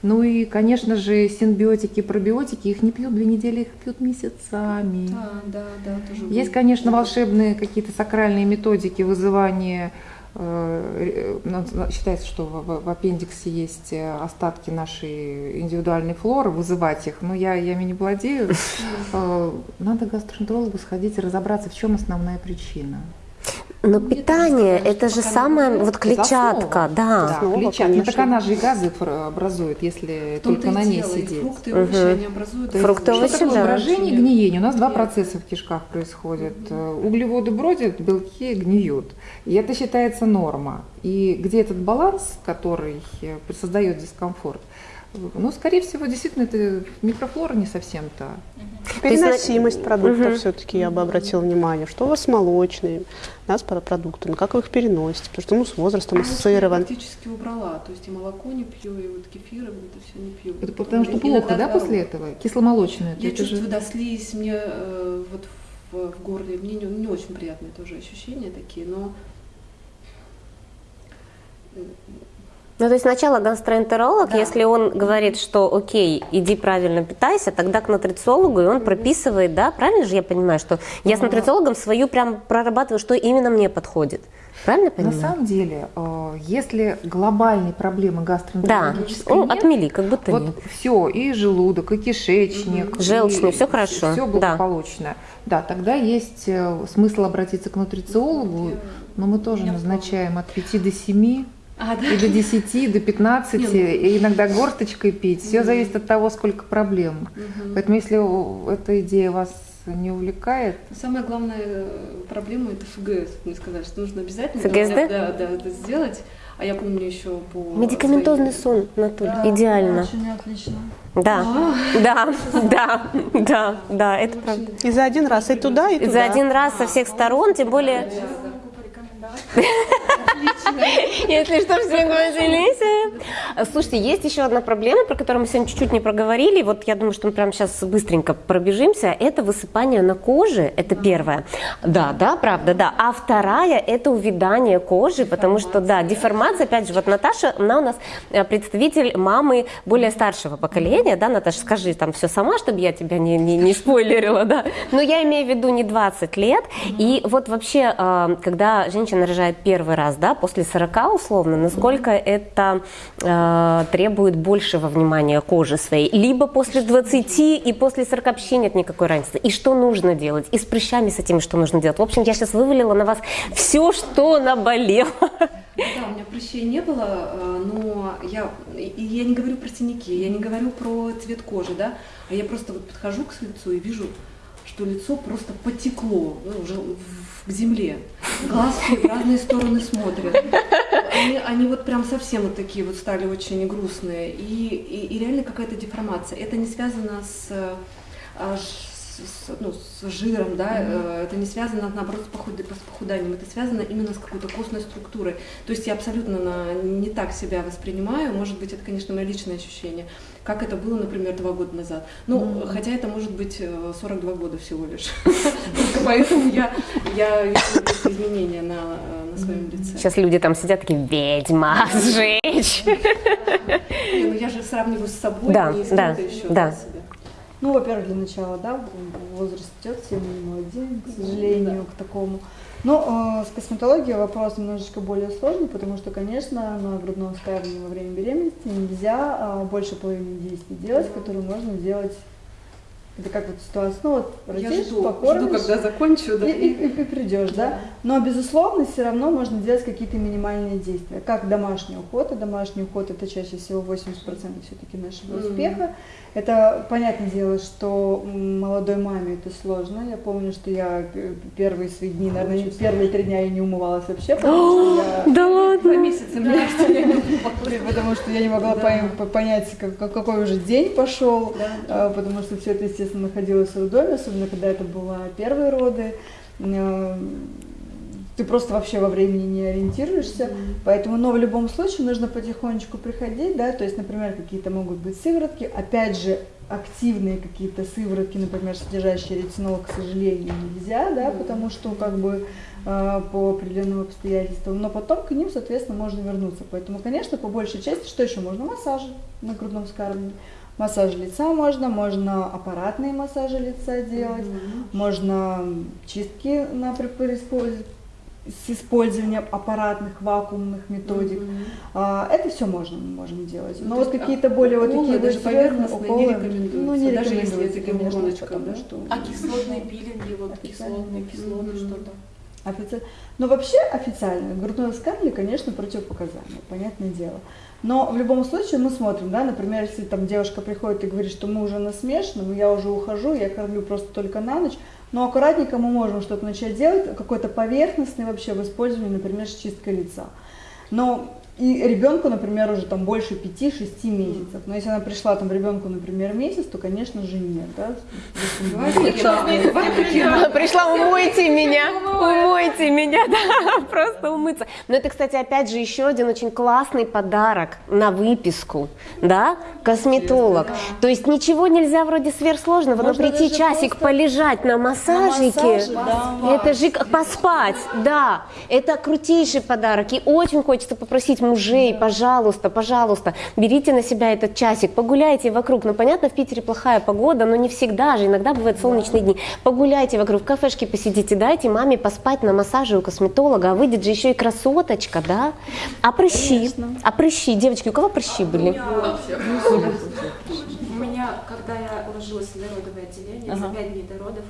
Ну и, конечно же, синбиотики, пробиотики, их не пьют две недели, их пьют месяцами. Да, да, да, тоже Есть, конечно, волшебные какие-то сакральные методики вызывания. Э, э, Считается, что в, аппендиксе есть э, остатки нашей индивидуальной флоры, вызывать их. Но я, я ими не владею. (laughs) Надо к гастроэнтерологу сходить и разобраться, в чем основная причина. Но питание – это же самая вот клетчатка, да. Да, клетчатка. Ну, так она же и газы образует, если только на ней сидеть. фрукты, овощи, они образуют Фрукты, что овощи, такое да. брожение и гниение? У нас два процесса в кишках происходят. Э, Углеводы бродят, белки гниют. И это считается норма. И где этот баланс, который э, создает дискомфорт? Ну, скорее всего, действительно, это микрофлора не совсем Переносимость продуктов Мгм. все-таки я бы обратила внимание. Что у вас с молочными, да, с про- продуктами, как вы их переносите, потому что ну, с возрастом Я уже ассоциирован. практически убрала, то есть и молоко не пью, и вот кефир, и вот это все не пью. Это потому что Иногда, плохо, да, после этого? Кисломолочное. Я же- чувствую, да, слизь мне э, вот в, в горле, мне не, не очень приятные тоже ощущения такие, но Ну, то есть сначала гастроэнтеролог, если он говорит, что окей, иди правильно питайся, тогда к нутрициологу, и он прописывает, да, правильно же я понимаю, что я с нутрициологом свою прям прорабатываю, что именно мне подходит. Правильно я На понимаю? самом деле, э, если глобальной проблемы Да, гастроэнтерологической ну, нет, отмели, как будто вот нет. все, и желудок, и кишечник, Желчный, всё хорошо, все да. благополучно. Да. тогда есть э, смысл обратиться к нутрициологу, но мы тоже назначаем от 5 до 7 А, да? и до 10, до 15, Не, ну- и иногда горсточкой пить. Все зависит от того, сколько проблем. Мгм. Поэтому если эта идея вас не увлекает, самая главная э, проблема это ФГС. Мне сказали, что нужно обязательно ФГСД? Да, да, это сделать. А я помню еще по Медикаментозный сон, Натуль, идеально. Очень отлично. Да, да, (laughs) да, да, да, это правда. И за один раз и туда, и И туда. за один раз со всех сторон, тем более... (laughs) Если что, все поделись. Слушайте, есть еще одна проблема, про которую мы сегодня чуть-чуть не проговорили. Вот я думаю, что мы прямо сейчас быстренько пробежимся. Это высыпание на коже. Это первое. Да, да, правда, да. А вторая – это увядание кожи, потому что, да, деформация. Опять же, вот Наташа, она у нас э, представитель мамы более старшего поколения. Да, Наташа, скажи там все сама, чтобы я тебя не, не, не спойлерила, да. Но я имею в виду не 20 лет. И вот вообще, э, когда женщина рожает первый раз, да, после 40 условно, насколько это э, требует большего внимания кожи своей, либо после 20 и после 40 вообще нет никакой разницы. И что нужно делать, и с прыщами с этими что нужно делать. В общем, я сейчас вывалила на вас все, что наболело. Да, у меня прыщей не было, э, но я, я не говорю про синяки, я не говорю про цвет кожи, да, а я просто вот подхожу к лицу и вижу, что лицо просто потекло ну, уже к земле. Глазки в разные стороны смотрят. Они, они вот прям совсем вот такие вот стали очень грустные. И, и, и реально какая-то деформация. Это не связано с, а, с, ну, с жиром, да, mm-hmm. это не связано, наоборот, с, похуд... с похуданием, это связано именно с какой-то костной структурой. То есть я абсолютно на... не так себя воспринимаю, может быть, это, конечно, мое личное ощущение, как это было, например, два года назад. Ну, mm-hmm. хотя это может быть 42 э, года всего лишь. (laughs) Поэтому я, я вижу изменения на, на своем лице. Сейчас люди там сидят такие, ведьма, сжечь. Ну я же сравниваю с собой, не с кем-то еще. Да. Ну, во-первых, для начала, да, возраст идет, все мы не молодеем, к сожалению, да. к такому. Но э, с косметологией вопрос немножечко более сложный, потому что, конечно, на грудном вскармливании во время беременности нельзя э, больше половины действий делать, которые можно делать это как вот ситуация, ну вот родишь, жду, покормишь, жду, когда закончу, да, и, и, и, и придешь, да. да. Но безусловно, все равно можно делать какие-то минимальные действия, как домашний уход, и домашний уход это чаще всего 80% все-таки нашего mm-hmm. успеха. Это понятное дело, что молодой маме это сложно. Я помню, что я первые свои дни, наверное, первые три дня я не умывалась вообще, потому что я... (gasps) Да ладно! Два месяца мне (laughs) Потому что я не могла понять, какой уже день пошел, а, потому что все это, естественно, находилось в роддоме, особенно когда это было первые роды. Э, ты просто вообще во времени не ориентируешься, mm-hmm. поэтому, но в любом случае нужно потихонечку приходить, да, то есть, например, какие-то могут быть сыворотки, опять же, активные какие-то сыворотки, например, содержащие ретинол, к сожалению, нельзя, да, mm-hmm. потому что как бы по определенным обстоятельствам, но потом к ним, соответственно, можно вернуться, поэтому, конечно, по большей части, что еще можно? Массажи на грудном вскармливании. Массаж лица можно, можно аппаратные массажи лица делать, mm-hmm. можно чистки на с использованием аппаратных вакуумных методик. Mm-hmm. Это все можно, мы можем делать. Но вот какие-то более вот такие даже поверхностные уколы, не рекомендуются, ну, не даже если это гиалуроночка, да? Что... А кислотные пилинги, вот кислотные, кислоты, mm-hmm. что-то? Офици... Но вообще официально грудное вскармливание, конечно, противопоказание, понятное дело. Но в любом случае мы смотрим, да, например, если там девушка приходит и говорит, что мы уже на смешанном, я уже ухожу, я кормлю просто только на ночь, но аккуратненько мы можем что-то начать делать, какой-то поверхностный вообще в использовании, например, с чисткой лица. Но и ребенку, например, уже там больше 5-6 месяцев. Но если она пришла там ребенку, например, месяц, то, конечно же, нет. Да? Пришла, умойте меня, умойте (laughs) меня, да, просто умыться. Но это, кстати, опять же, еще один очень классный подарок на выписку, да, косметолог. То есть ничего нельзя вроде сверхсложного, но прийти часик полежать на массажике, это же поспать, да, это крутейший подарок. И очень хочется попросить мужей, пожалуйста, пожалуйста, берите на себя этот часик, погуляйте вокруг. Ну, понятно, в Питере плохая погода, но не всегда же, иногда бывают солнечные дни. Погуляйте вокруг, в кафешке посидите, дайте маме поспать на массаже у косметолога, а выйдет же еще и красоточка, да? А прыщи? Конечно. А прыщи? Девочки, у кого прыщи были? У меня, когда я ложилась в народовое отделение, ага. за пять дней до родов,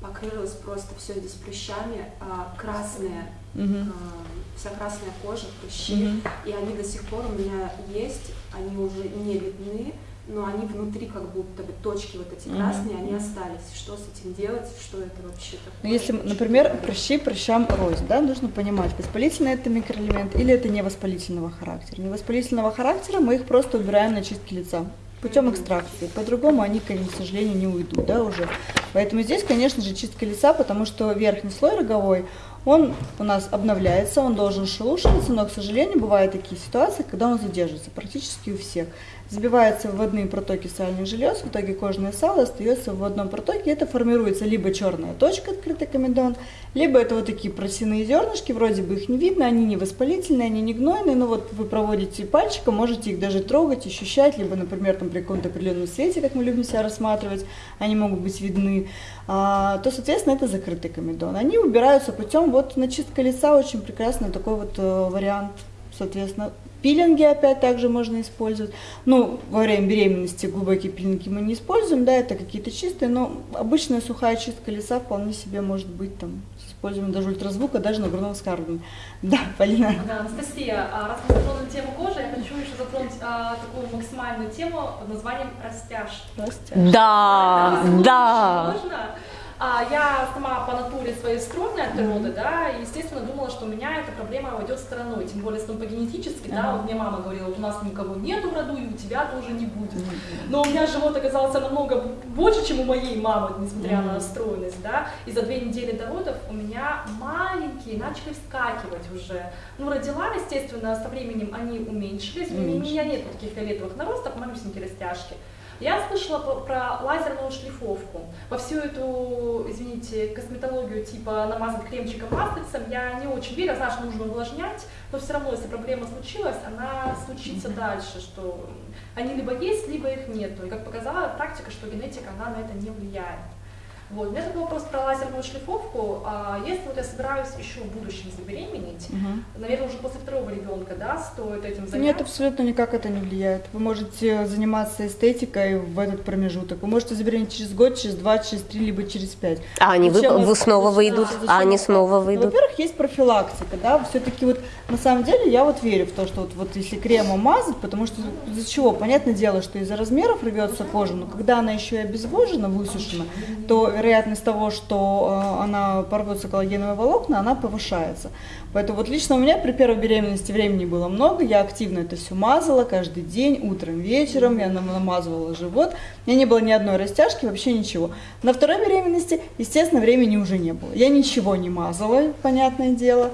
покрылось просто все здесь прыщами, а, красные, угу. а, вся красная кожа, прыщи, mm-hmm. и они до сих пор у меня есть, они уже не видны, но они внутри как будто бы точки вот эти красные, mm-hmm. они остались. Что с этим делать? Что это вообще такое? Ну, если, например, прыщи прыщам рознь, да, нужно понимать, воспалительный это микроэлемент или это невоспалительного характера. Невоспалительного характера мы их просто убираем на чистке лица путем экстракции. По-другому они, к сожалению, не уйдут, да, уже. Поэтому здесь, конечно же, чистка лица, потому что верхний слой роговой, он у нас обновляется, он должен шелушиваться, но, к сожалению, бывают такие ситуации, когда он задерживается практически у всех. Забиваются вводные протоки сальных желез, в итоге кожное сало остается в одном протоке, это формируется либо черная точка, открытый комедон, либо это вот такие просяные зернышки, вроде бы их не видно, они не воспалительные, они не гнойные, но вот вы проводите пальчиком, можете их даже трогать, ощущать, либо, например, там при каком-то определенном свете, как мы любим себя рассматривать, они могут быть видны, то, соответственно, это закрытый комедон. Они убираются путем вот начистка лица, очень прекрасный такой вот э, вариант, соответственно, Пилинги опять также можно использовать. Ну, во время беременности глубокие пилинги мы не используем, да, это какие-то чистые, но обычная сухая чистка лица вполне себе может быть там с использованием даже ультразвука, даже на грудном вскармливании. Да, Полина. Да, Анастасия, а раз мы затронули тему кожи, я хочу еще затронуть а, такую максимальную тему под названием растяж. Растяж. Да, да. Можно? А, я сама по натуре своей стройная от природы, да, и, естественно, думала, что у меня эта проблема уйдет стороной, тем более, что по генетически, да, Ага. вот мне мама говорила, вот у нас никого нету в роду, и у тебя тоже не будет. Но у меня живот оказался намного больше, чем у моей мамы, несмотря на Мгм. стройность, да, и за две недели до родов у меня маленькие начали вскакивать уже. Ну, родила, естественно, со временем они уменьшились, у Уменьшились. меня нет таких фиолетовых наростов, малюсенькие растяжки. Я слышала про, лазерную шлифовку. Во всю эту, извините, косметологию типа намазать кремчиком маслицем я не очень верю, знаю, что нужно увлажнять, но все равно, если проблема случилась, она случится дальше, что они либо есть, либо их нету. И как показала практика, что генетика, она на это не влияет. Вот. У меня такой вопрос про лазерную шлифовку. А если вот я собираюсь еще в будущем забеременеть, Мгм. наверное, уже после второго ребенка, да, стоит этим заняться? Нет, абсолютно никак это не влияет. Вы можете заниматься эстетикой в этот промежуток. Вы можете забеременеть через год, через два, через три, либо через пять. А они Зачем вы- вы снова выйдут? зачем А они снова выйдут? Во-первых, есть профилактика, да, все-таки вот на самом деле я вот верю в то, что вот, вот если кремом мазать, потому что из-за чего? Понятное дело, что из-за размеров рвется кожа, но когда она еще и обезвожена, высушена, то вероятность того, что э, она порвется коллагеновые волокна, она повышается. Поэтому вот лично у меня при первой беременности времени было много, я активно это все мазала каждый день, утром, вечером, я нам- намазывала живот, у меня не было ни одной растяжки, вообще ничего. На второй беременности, естественно, времени уже не было. Я ничего не мазала, понятное дело.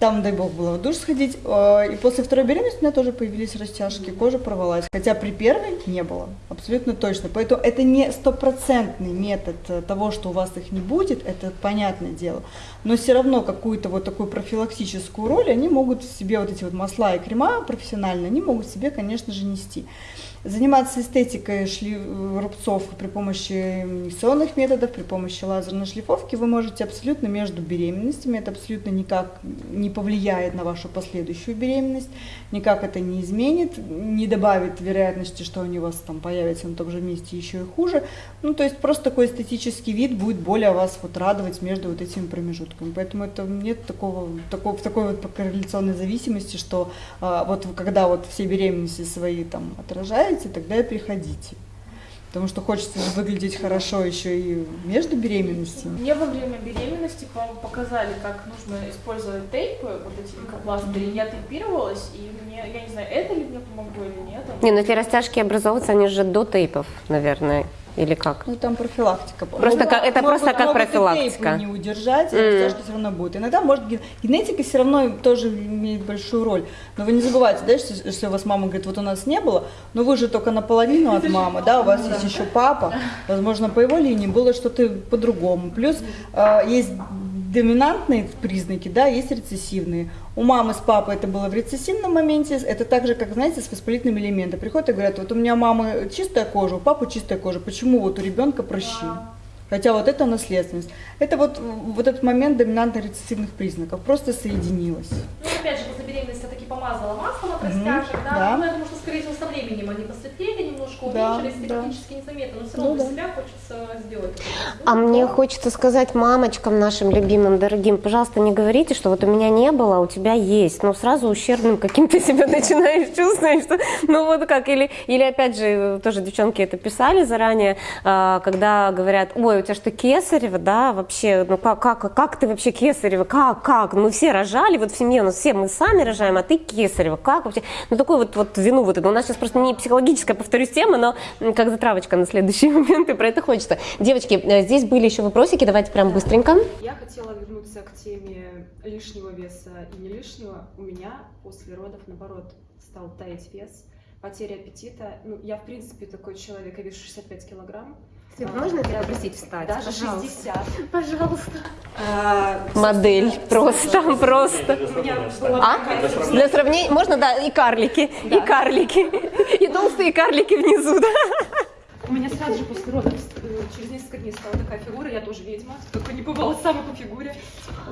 Там, дай бог, было в душ сходить. э, И после второй беременности у меня тоже появились растяжки, кожа порвалась. Хотя при первой не было, абсолютно точно. Поэтому это не стопроцентный метод э, того, что у вас их не будет, это понятное дело. Но все равно какую-то вот такую профилактическую роль они могут себе, вот эти вот масла и крема профессиональные, они могут себе, конечно же, нести. Заниматься эстетикой шли... рубцов при помощи инъекционных методов, при помощи лазерной шлифовки вы можете абсолютно между беременностями. Это абсолютно никак не повлияет на вашу последующую беременность, никак это не изменит, не добавит вероятности, что они у вас там появятся на том же месте еще и хуже. Ну, то есть просто такой эстетический вид будет более вас вот радовать между вот этими промежутками. Поэтому это нет такого, такого такой вот корреляционной зависимости, что а, вот когда вот все беременности свои там отражаете, тогда и приходите. Потому что хочется же выглядеть хорошо еще и между беременностями. Мне во время беременности, по-моему, показали, как нужно использовать тейпы, вот эти лейкопластыри. Я тейпировалась, и мне, я не знаю, это ли мне помогло или нет. Не, ну эти растяжки образовываются, они же до тейпов, наверное, или как? Ну там профилактика. Просто как- это Могут- просто как могут и профилактика. не удержать, а растяжка все равно будет. Иногда может ген- генетика все равно тоже имеет большую роль. Но вы не забывайте, да, что если у вас мама говорит, вот у нас не было, но вы же только наполовину от мамы, да, у вас есть еще папа, возможно, по его линии было что-то по-другому. Плюс э, есть доминантные признаки, да, есть рецессивные. У мамы с папой это было в рецессивном моменте, это так же, как, знаете, с воспалительными элементами. Приходят и говорят, вот у меня мама чистая кожа, у папы чистая кожа, почему вот у ребенка прыщи? Хотя вот это наследственность. Это вот, вот этот момент доминантно-рецессивных признаков просто соединилось. Ну, опять же, после беременности я таки помазала маслом Мгм, растяжек, да, да. ну, я думаю, что, скорее всего, со временем они посветлели немножко, Да, уменьшились, да. технически незаметно, но все Ну равно для да. себя хочется сделать. это. А мне хочется сказать мамочкам нашим любимым, дорогим, пожалуйста, не говорите, что вот у меня не было, а у тебя есть. Ну, сразу ущербным каким-то (laughs) себя начинаешь чувствовать, что, ну, вот как, или, или опять же, тоже девчонки это писали заранее, а, когда говорят, ой, у тебя что, кесарево, да, вообще, ну, как, как, как ты вообще кесарево, как, как, мы все рожали, вот в семье у нас все мы сами рожаем, а ты кесарево, как вообще, ну, такую вот, вот вину вот это, у нас сейчас просто не психологическая, повторюсь, из темы, но как затравочка на следующий (laughs) момент, и про это хочется. Девочки, э, здесь были еще вопросики, давайте прям быстренько. Я хотела вернуться к теме лишнего веса и не лишнего. У меня после родов, наоборот, стал таять вес, потеря аппетита. Ну, я, в принципе, такой человек, я вешу 65 килограмм. А, можно тебя даже- попросить встать? Даже Пожалуйста. 60. Пожалуйста. А, Модель, просто, просто. А? Для сравнения, можно, да, и карлики, и карлики, и толстые карлики внизу, да. У меня сразу же после родов, э, через несколько дней стала такая фигура, я тоже ведьма, только не бывало сама по фигуре.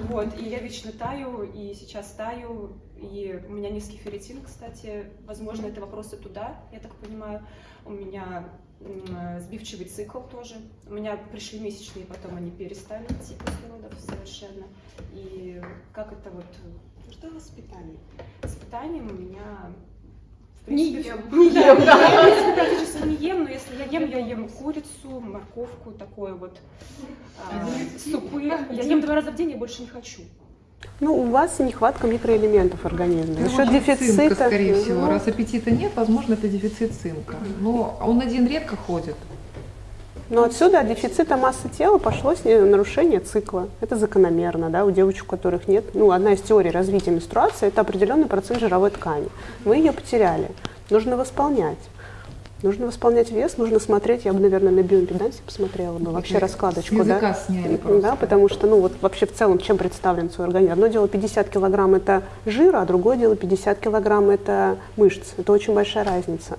Вот, и я вечно таю, и сейчас таю, и у меня низкий ферритин, кстати, возможно, это вопросы туда, я так понимаю. У меня сбивчивый цикл тоже. У меня пришли месячные, потом они перестали идти после родов совершенно. И как это вот... Что с питанием? С питанием у меня... в Не принципе, ем. Не ем, да. Я, принципе, практически не ем, но если я ем, я ем курицу, морковку, такое вот, а, супы. Я ем два раза в день, я больше не хочу. Ну, у вас нехватка микроэлементов организме. За счет Возможно, цинка, скорее всего. ну, Раз аппетита нет, возможно, это дефицит цинка. Но он один редко ходит. Но отсюда от дефицита массы тела пошло нарушение цикла. Это закономерно, да, у девочек, у которых нет. Ну, одна из теорий развития менструации – это определенный процент жировой ткани. Вы ее потеряли. Нужно восполнять. Нужно восполнять вес, нужно смотреть, я бы, наверное, на биоимпедансе посмотрела бы, вообще С раскладочку, да? сняли Да, потому что, ну, вот вообще в целом, чем представлен свой организм. Одно дело 50 килограмм – это жира, а другое дело 50 килограмм – это мышц. Это очень большая разница.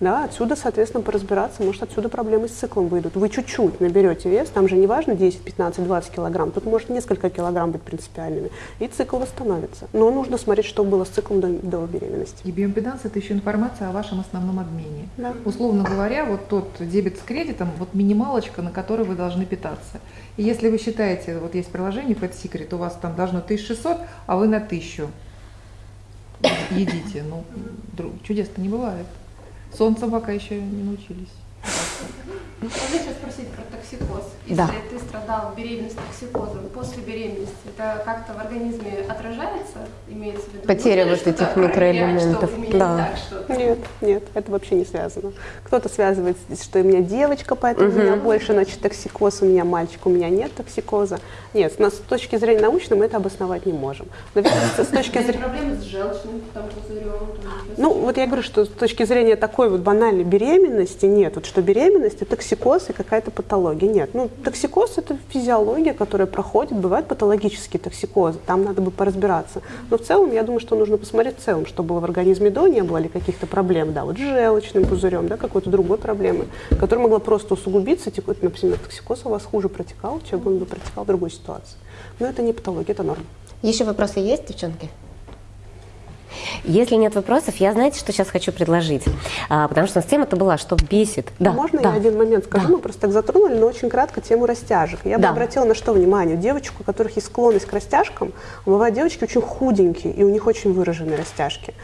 Да, отсюда, соответственно, поразбираться, может, отсюда проблемы с циклом выйдут. Вы чуть-чуть наберете вес, там же не важно 10, 15, 20 килограмм, тут может несколько килограмм быть принципиальными, и цикл восстановится. Но нужно смотреть, что было с циклом до, до беременности. И биоимпеданс – это еще информация о вашем основном обмене. Да. Условно говоря, вот тот дебет с кредитом, вот минималочка, на которой вы должны питаться. И если вы считаете, вот есть приложение Fat Secret, у вас там должно 1600, а вы на 1000 едите. Ну, чудес-то не бывает. Солнцем пока еще не научились. Можно сейчас спросить про токсикоз. Если Да. ты страдал беременность токсикозом, после беременности это как-то в организме отражается? Имеется в виду? Потеря вот этих проверять, микроэлементов, да. так? Нет, нет, это вообще не связано. Кто-то связывает, с- что у меня девочка, поэтому у меня больше, значит, токсикоз, у меня мальчик, у меня нет токсикоза. Нет, но с точки зрения научной мы это обосновать не можем. Но видите, с точки зрения... проблемы с желчным там, пузырем? Ну, вот я говорю, что с точки зрения такой вот банальной беременности нет. Вот что беременность – это токсикоз и какая-то патология. Нет. Ну, токсикоз – это физиология, которая проходит. Бывают патологические токсикозы, там надо бы поразбираться. Но в целом, я думаю, что нужно посмотреть в целом, что было в организме до, не было ли каких-то проблем, да, вот с желчным пузырем, да, какой-то другой проблемы, которая могла просто усугубиться, вот, например, токсикоз у вас хуже протекал, чем он бы протекал в другой ситуации. Но это не патология, это норма. Еще вопросы есть, девчонки? Если нет вопросов, я знаете, что сейчас хочу предложить? А, потому что у нас тема-то была, что бесит. Да, Можно да. я один момент скажу? Мы просто так затронули, но очень кратко тему растяжек. Я Да. бы обратила на что внимание? Девочек, у которых есть склонность к растяжкам, бывают девочки очень худенькие, и у них очень выраженные растяжки.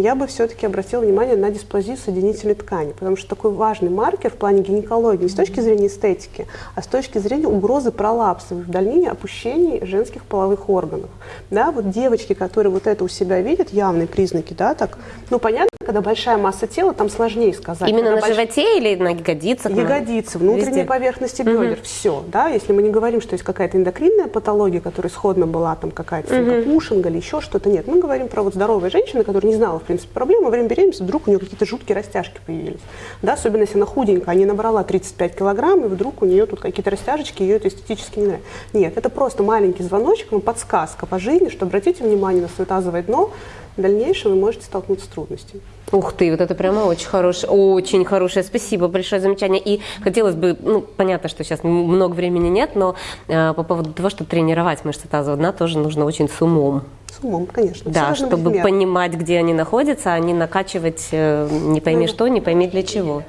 Я бы все-таки обратила внимание на дисплазию соединительной ткани, потому что такой важный маркер в плане гинекологии не с точки зрения эстетики, а с точки зрения угрозы пролапса в дальнейшем опущений женских половых органов. Да, вот девочки, которые вот это у себя видят, явные признаки, да, так, ну понятно, когда большая масса тела, там сложнее сказать. Именно Когда на больш- животе или на ягодицах? на- Ягодицы, внутренней Везде? поверхности бедер, все, да, если мы не говорим, что есть какая-то эндокринная патология, которая исходно была там какая-то Мгм. пушинга или еще что-то, нет, мы говорим про вот здоровые женщины, которая не знала, в принципе, проблем, во время беременности вдруг у нее какие-то жуткие растяжки появились, да, особенно если она худенькая, а не набрала 35 килограмм, и вдруг у нее тут какие-то растяжечки, ее это эстетически не нравится. Нет, это просто маленький звоночек, ну, подсказка по жизни, что обратите внимание на свое тазовое дно, в дальнейшем вы можете столкнуться с трудностями. Ух ты, вот это прямо очень хорошее, очень хорошее. Спасибо, большое замечание. И хотелось бы, ну, понятно, что сейчас много времени нет, но э, по поводу того, что тренировать мышцы тазового дна, тоже нужно очень с умом. С умом, конечно. Да, чтобы понимать, где они находятся, а не накачивать э, не пойми Ну, что, не пойми для чего.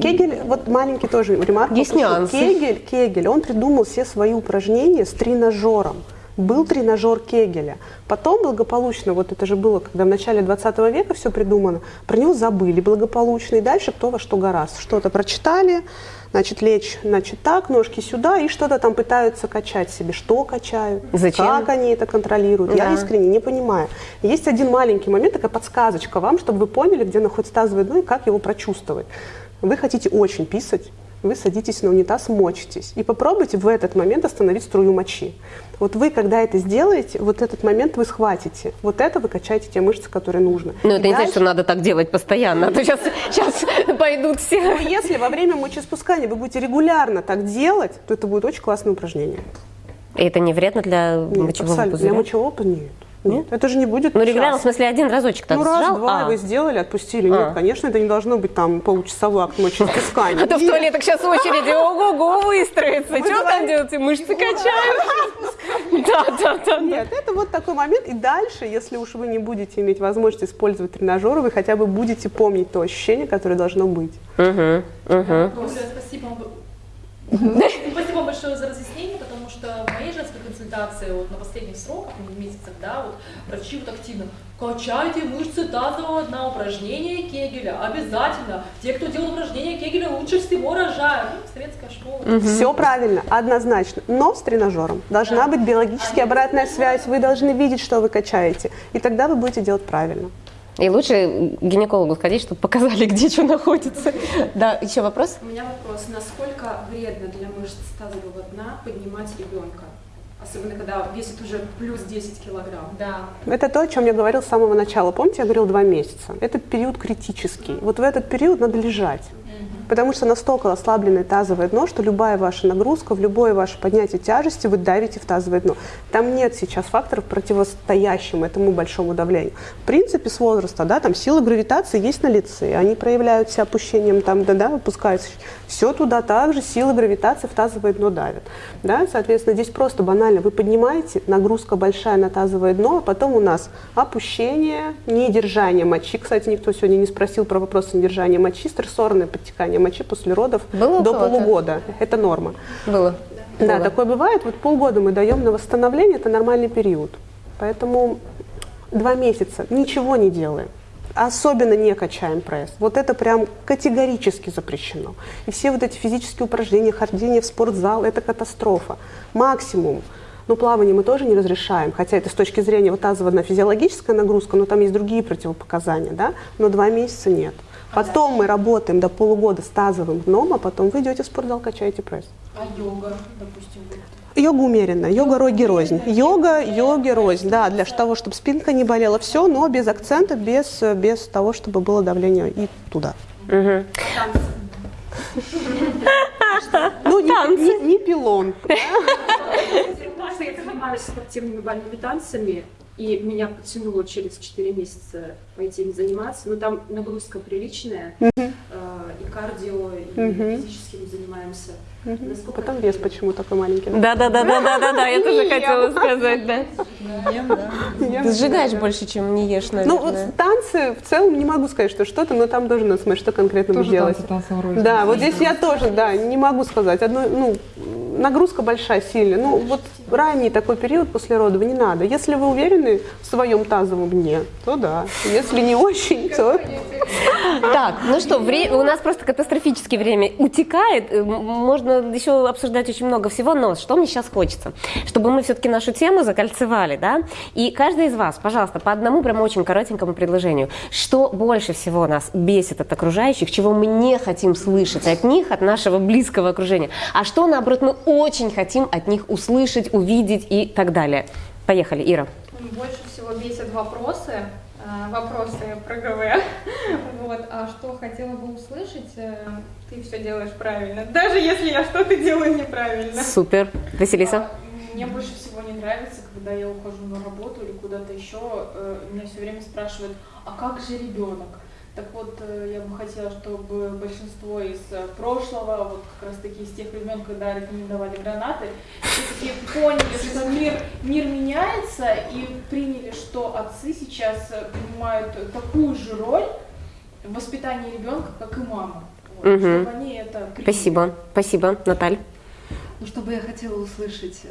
Кегель, вот маленький тоже ремарк. Есть нюансы. Кегель, Кегель, он придумал все свои упражнения с тренажером. Был тренажер Кегеля. Потом благополучно, вот это же было, когда в начале 20 века все придумано, про него забыли благополучно, и дальше кто во что гораздо. Что-то прочитали, значит, лечь, значит, так, ножки сюда, и что-то там пытаются качать себе. Что качают? Зачем? Как они это контролируют? Да. Я искренне не понимаю. Есть один маленький момент, такая подсказочка вам, чтобы вы поняли, где находится тазовое дно и как его прочувствовать. Вы хотите очень писать, вы садитесь на унитаз, мочитесь. И попробуйте в этот момент остановить струю мочи. Вот вы, когда это сделаете, вот этот момент вы схватите. Вот это вы качаете те мышцы, которые нужно. Ну, И это не значит, дальше- что надо так делать постоянно, а то сейчас, сейчас (laughs) пойдут все. Ну, если во время мочеиспускания вы будете регулярно так делать, то это будет очень классное упражнение. И это не вредно для Нет, мочевого абсолютно. пузыря? Для мочевого пузыря нет. Нет, это же не будет Ну, регулярно, в смысле, один разочек так Ну, раз, сжал? два, А. вы сделали, отпустили. А. Нет, конечно, это не должно быть там получасовой акт мочеиспускания. (laughs) А то в туалетах сейчас очереди, ого-го, выстроится. Вы Что там делаете? Мышцы качают? (laughs) Да, да, да. Нет, это вот такой момент. И дальше, если уж вы не будете иметь возможность использовать тренажеры, вы хотя бы будете помнить то ощущение, которое должно быть. Угу, угу. Спасибо вам. Спасибо вам большое за разъяснение, потому что в моей женской консультации вот на последних сроках, месяцах, да, вот врачи вот активно качайте мышцы тазового дна, упражнения Кегеля, обязательно. Те, кто делал упражнения Кегеля, лучше всего рожают. Ну, советская школа. Все правильно, однозначно. Но с тренажером. Должна быть биологически обратная связь. Вы должны видеть, что вы качаете. И тогда вы будете делать правильно. И лучше к гинекологу сходить, чтобы показали, (laughs) где что находится. (laughs) Да, еще вопрос? У меня вопрос. Насколько вредно для мышц тазового дна поднимать ребенка? Особенно, когда весит уже плюс 10 килограмм. Да. Это то, о чем я говорил с самого начала. Помните, я говорил два месяца. Это период критический. Вот в этот период надо лежать. Потому что настолько ослабленное тазовое дно, что любая ваша нагрузка, в любое ваше поднятие тяжести вы давите в тазовое дно. Там нет сейчас факторов, противостоящим этому большому давлению. В принципе, с возраста, да, там силы гравитации есть на лице, они проявляются опущением, там, да, да, опускаются. Все туда также силы гравитации в тазовое дно давят. Да? Соответственно, здесь просто банально, вы поднимаете, нагрузка большая на тазовое дно, а потом у нас опущение, недержание мочи. Кстати, никто сегодня не спросил про вопрос недержания мочи, стрессорное подтекание мочи после родов Было до полугода. Это норма. Было. Да, Было. такое бывает. Вот полгода мы даем на восстановление, это нормальный период. Поэтому два месяца ничего не делаем. Особенно не качаем пресс. Вот это прям категорически запрещено. И все вот эти физические упражнения, хождение в спортзал, это катастрофа. Максимум. Ну, плавание мы тоже не разрешаем, хотя это с точки зрения вот тазовая физиологическая нагрузка, но там есть другие противопоказания, да, но два месяца нет. Потом мы работаем до полугода с тазовым дном, а потом вы идете в спортзал, качаете пресс. А йога, допустим, Йога умеренно, йога роги рознь. Йога, йоги рознь, да, для того, чтобы спинка не болела, все, но без акцента, без, без того, чтобы было давление и туда. Ну, не, не- не пилон. Я занимаюсь спортивными бальными танцами, и меня потянуло через 4 месяца пойти ими заниматься. Но там нагрузка приличная, Мгм. э, и кардио, и Мгм. физически мы занимаемся. Насколько Потом вес почему такой маленький. Да, да, да, да, да, да, да, я тоже хотела сказать, да. Ты сжигаешь больше, чем не ешь, Ну, вот наверное. танцы в целом не могу сказать, что что-то, но там должен смотреть, что конкретно танцем рознь. Да, вот здесь я тоже, да, не могу сказать. Одно, ну, нагрузка большая, сильная. Ну, вот ранний такой период после родов не надо. Если вы уверены в своем тазовом дне, то да. Если не очень, то... (laughs) Так, ну что, у нас просто катастрофически время утекает. Э, м- Можно еще обсуждать очень много всего, но что мне сейчас хочется? Чтобы мы все-таки нашу тему закольцевали, да? И каждый из вас, пожалуйста, по одному прям очень коротенькому предложению. Что больше всего нас бесит от окружающих, чего мы не хотим слышать от них, от нашего близкого окружения, а что, наоборот, мы очень хотим от них услышать, увидеть и так далее. Поехали, Ира. Больше всего бесят вопросы, вопросы про ГВ. (laughs) Вот. А что хотела бы услышать, э, ты все делаешь правильно. (laughs) Даже если я что-то делаю неправильно. Супер. Василиса? Мне больше всего не нравится, когда я ухожу на работу или куда-то еще, э, меня все время спрашивают, а как же ребенок? Так вот, э, я бы хотела, чтобы большинство из э, прошлого, вот как раз таки из тех времен, когда рекомендовали гранаты, все-таки поняли, что мир, мир меняется и приняли, что отцы сейчас э, принимают такую же роль в воспитании ребенка, как и мама. Вот, Мгм. Чтобы они это приняли. Спасибо. Спасибо. Наталь? Ну, что бы я хотела услышать,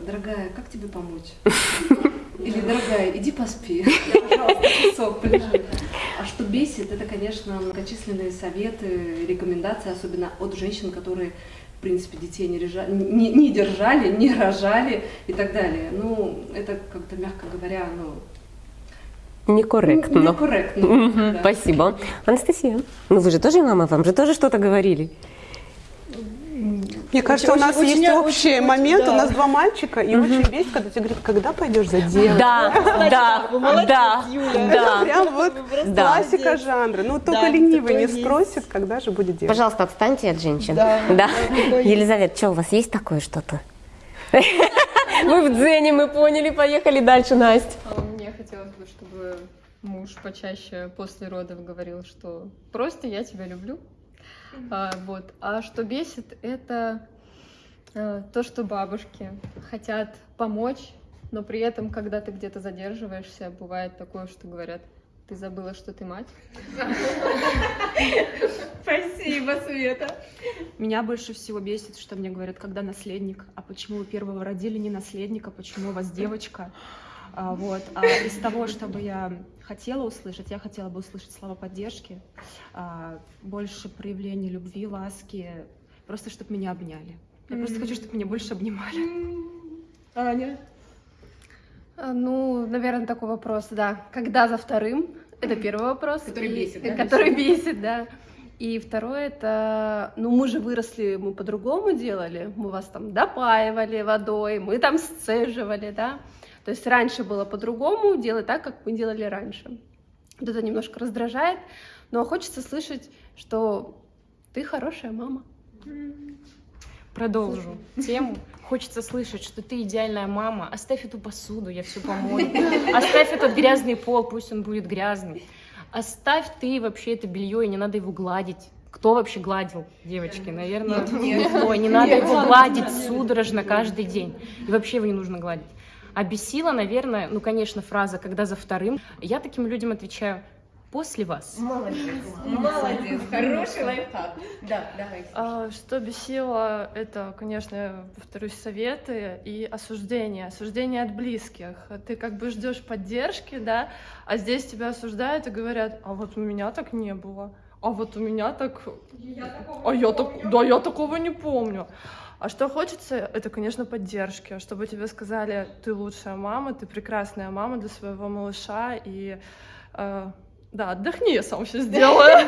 дорогая, как тебе помочь? (laughs) Или, дорогая, иди поспи, (laughs) пожалуйста, часок полежи. А что бесит, это, конечно, многочисленные советы, рекомендации, особенно от женщин, которые в принципе, детей не, режа... не, не держали, не рожали и так далее. Ну, это как-то, мягко говоря, ну, Некорректно. Некорректно. Мгм, Спасибо. Анастасия, ну вы же тоже мама, вам же тоже что-то говорили? Мне кажется, у нас Очень- есть очень- общий очень- момент. да. У нас два мальчика, и Мгм. очень бесит, когда тебе говорят, когда пойдешь за дело. Да, да, да, да. Прям вот Да. классика жанра. Ну, только Да, ленивый не спросит, когда же будет делать. Пожалуйста, отстаньте от женщин. Да. Елизавета, что у вас есть такое что-то? (laughs) Вы в дзене, мы поняли, поехали дальше, Настя. А Мне хотелось бы, чтобы муж почаще после родов говорил, что просто я тебя люблю. А, вот. А что бесит, это э, то, что бабушки хотят помочь, но при этом, когда ты где-то задерживаешься, бывает такое, что говорят, ты забыла, что ты мать. Спасибо, Света. Меня больше всего бесит, что мне говорят, когда наследник, а почему вы первого родили не наследника, почему у вас девочка? А, вот. А из того, что бы я хотела услышать, я хотела бы услышать слова поддержки, а, больше проявления любви, ласки, просто чтобы меня обняли. Я просто хочу, чтобы меня больше обнимали. (laughs) Аня? А, Ну, наверное, такой вопрос, да. Когда за вторым? Это первый вопрос. Который И- бесит, да, (laughs) Который бесит? бесит, да. И второе, это, ну, мы же выросли, мы по-другому делали. Мы вас там допаивали водой, мы там сцеживали, да. То есть раньше было по-другому, делать так, как мы делали раньше. Вот это немножко раздражает, но хочется слышать, что ты хорошая мама. Продолжу тему. Хочется слышать, что ты идеальная мама. Оставь эту посуду, я все помою. (laughs) Оставь этот грязный пол, пусть он будет грязный. Оставь ты вообще это белье, и не надо его гладить. Кто вообще гладил, девочки? Наверное, Нет, нет. никто. Не надо Нет, его гладить нет. судорожно каждый день. И вообще его не нужно гладить. А бесила, наверное, ну, конечно, фраза «когда за вторым». Я таким людям отвечаю «после вас». Молодец, молодец, хороший лайфхак. Да, давай. А, Что бесило, это, конечно, я повторюсь, советы и осуждение. Осуждение от близких. Ты как бы ждешь поддержки, да, а здесь тебя осуждают и говорят, а вот у меня так не было, а вот у меня так... а я так... Да, я такого не помню. А что хочется, это, конечно, поддержки, чтобы тебе сказали, ты лучшая мама, ты прекрасная мама для своего малыша, и э, да, отдохни, я сам все (laughs) сделаю.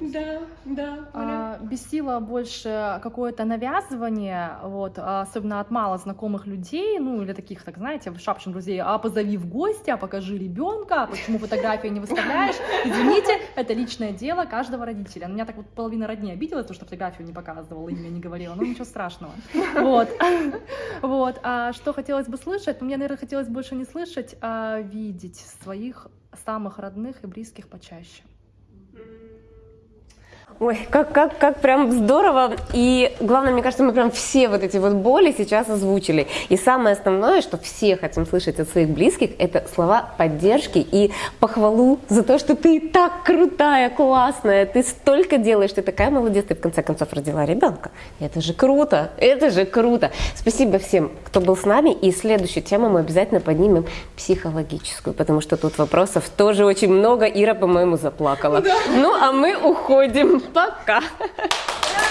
Да, да. А, бесило больше какое-то навязывание, вот, особенно от мало знакомых людей, ну или таких, так знаете, шапшин друзей, а позови в гости, а покажи ребенка, а почему фотографии не выставляешь. Извините, это личное дело каждого родителя. На меня так вот половина родней обиделась, потому что фотографию не показывала, имя не говорила, ну ничего страшного. Вот. Вот. А что хотелось бы слышать? Ну, мне, наверное, хотелось больше не слышать, а видеть своих самых родных и близких почаще. Ой, как, как, как прям здорово. И главное, мне кажется, мы прям все вот эти вот боли сейчас озвучили. И самое основное, что все хотим слышать от своих близких, это слова поддержки и похвалу за то, что ты так крутая, классная, ты столько делаешь, ты такая молодец, ты в конце концов родила ребенка. Это же круто, это же круто. Спасибо всем, кто был с нами. И следующую тему мы обязательно поднимем психологическую, потому что тут вопросов тоже очень много. Ира, по-моему, заплакала. Ну, а мы уходим. Backa! (laughs)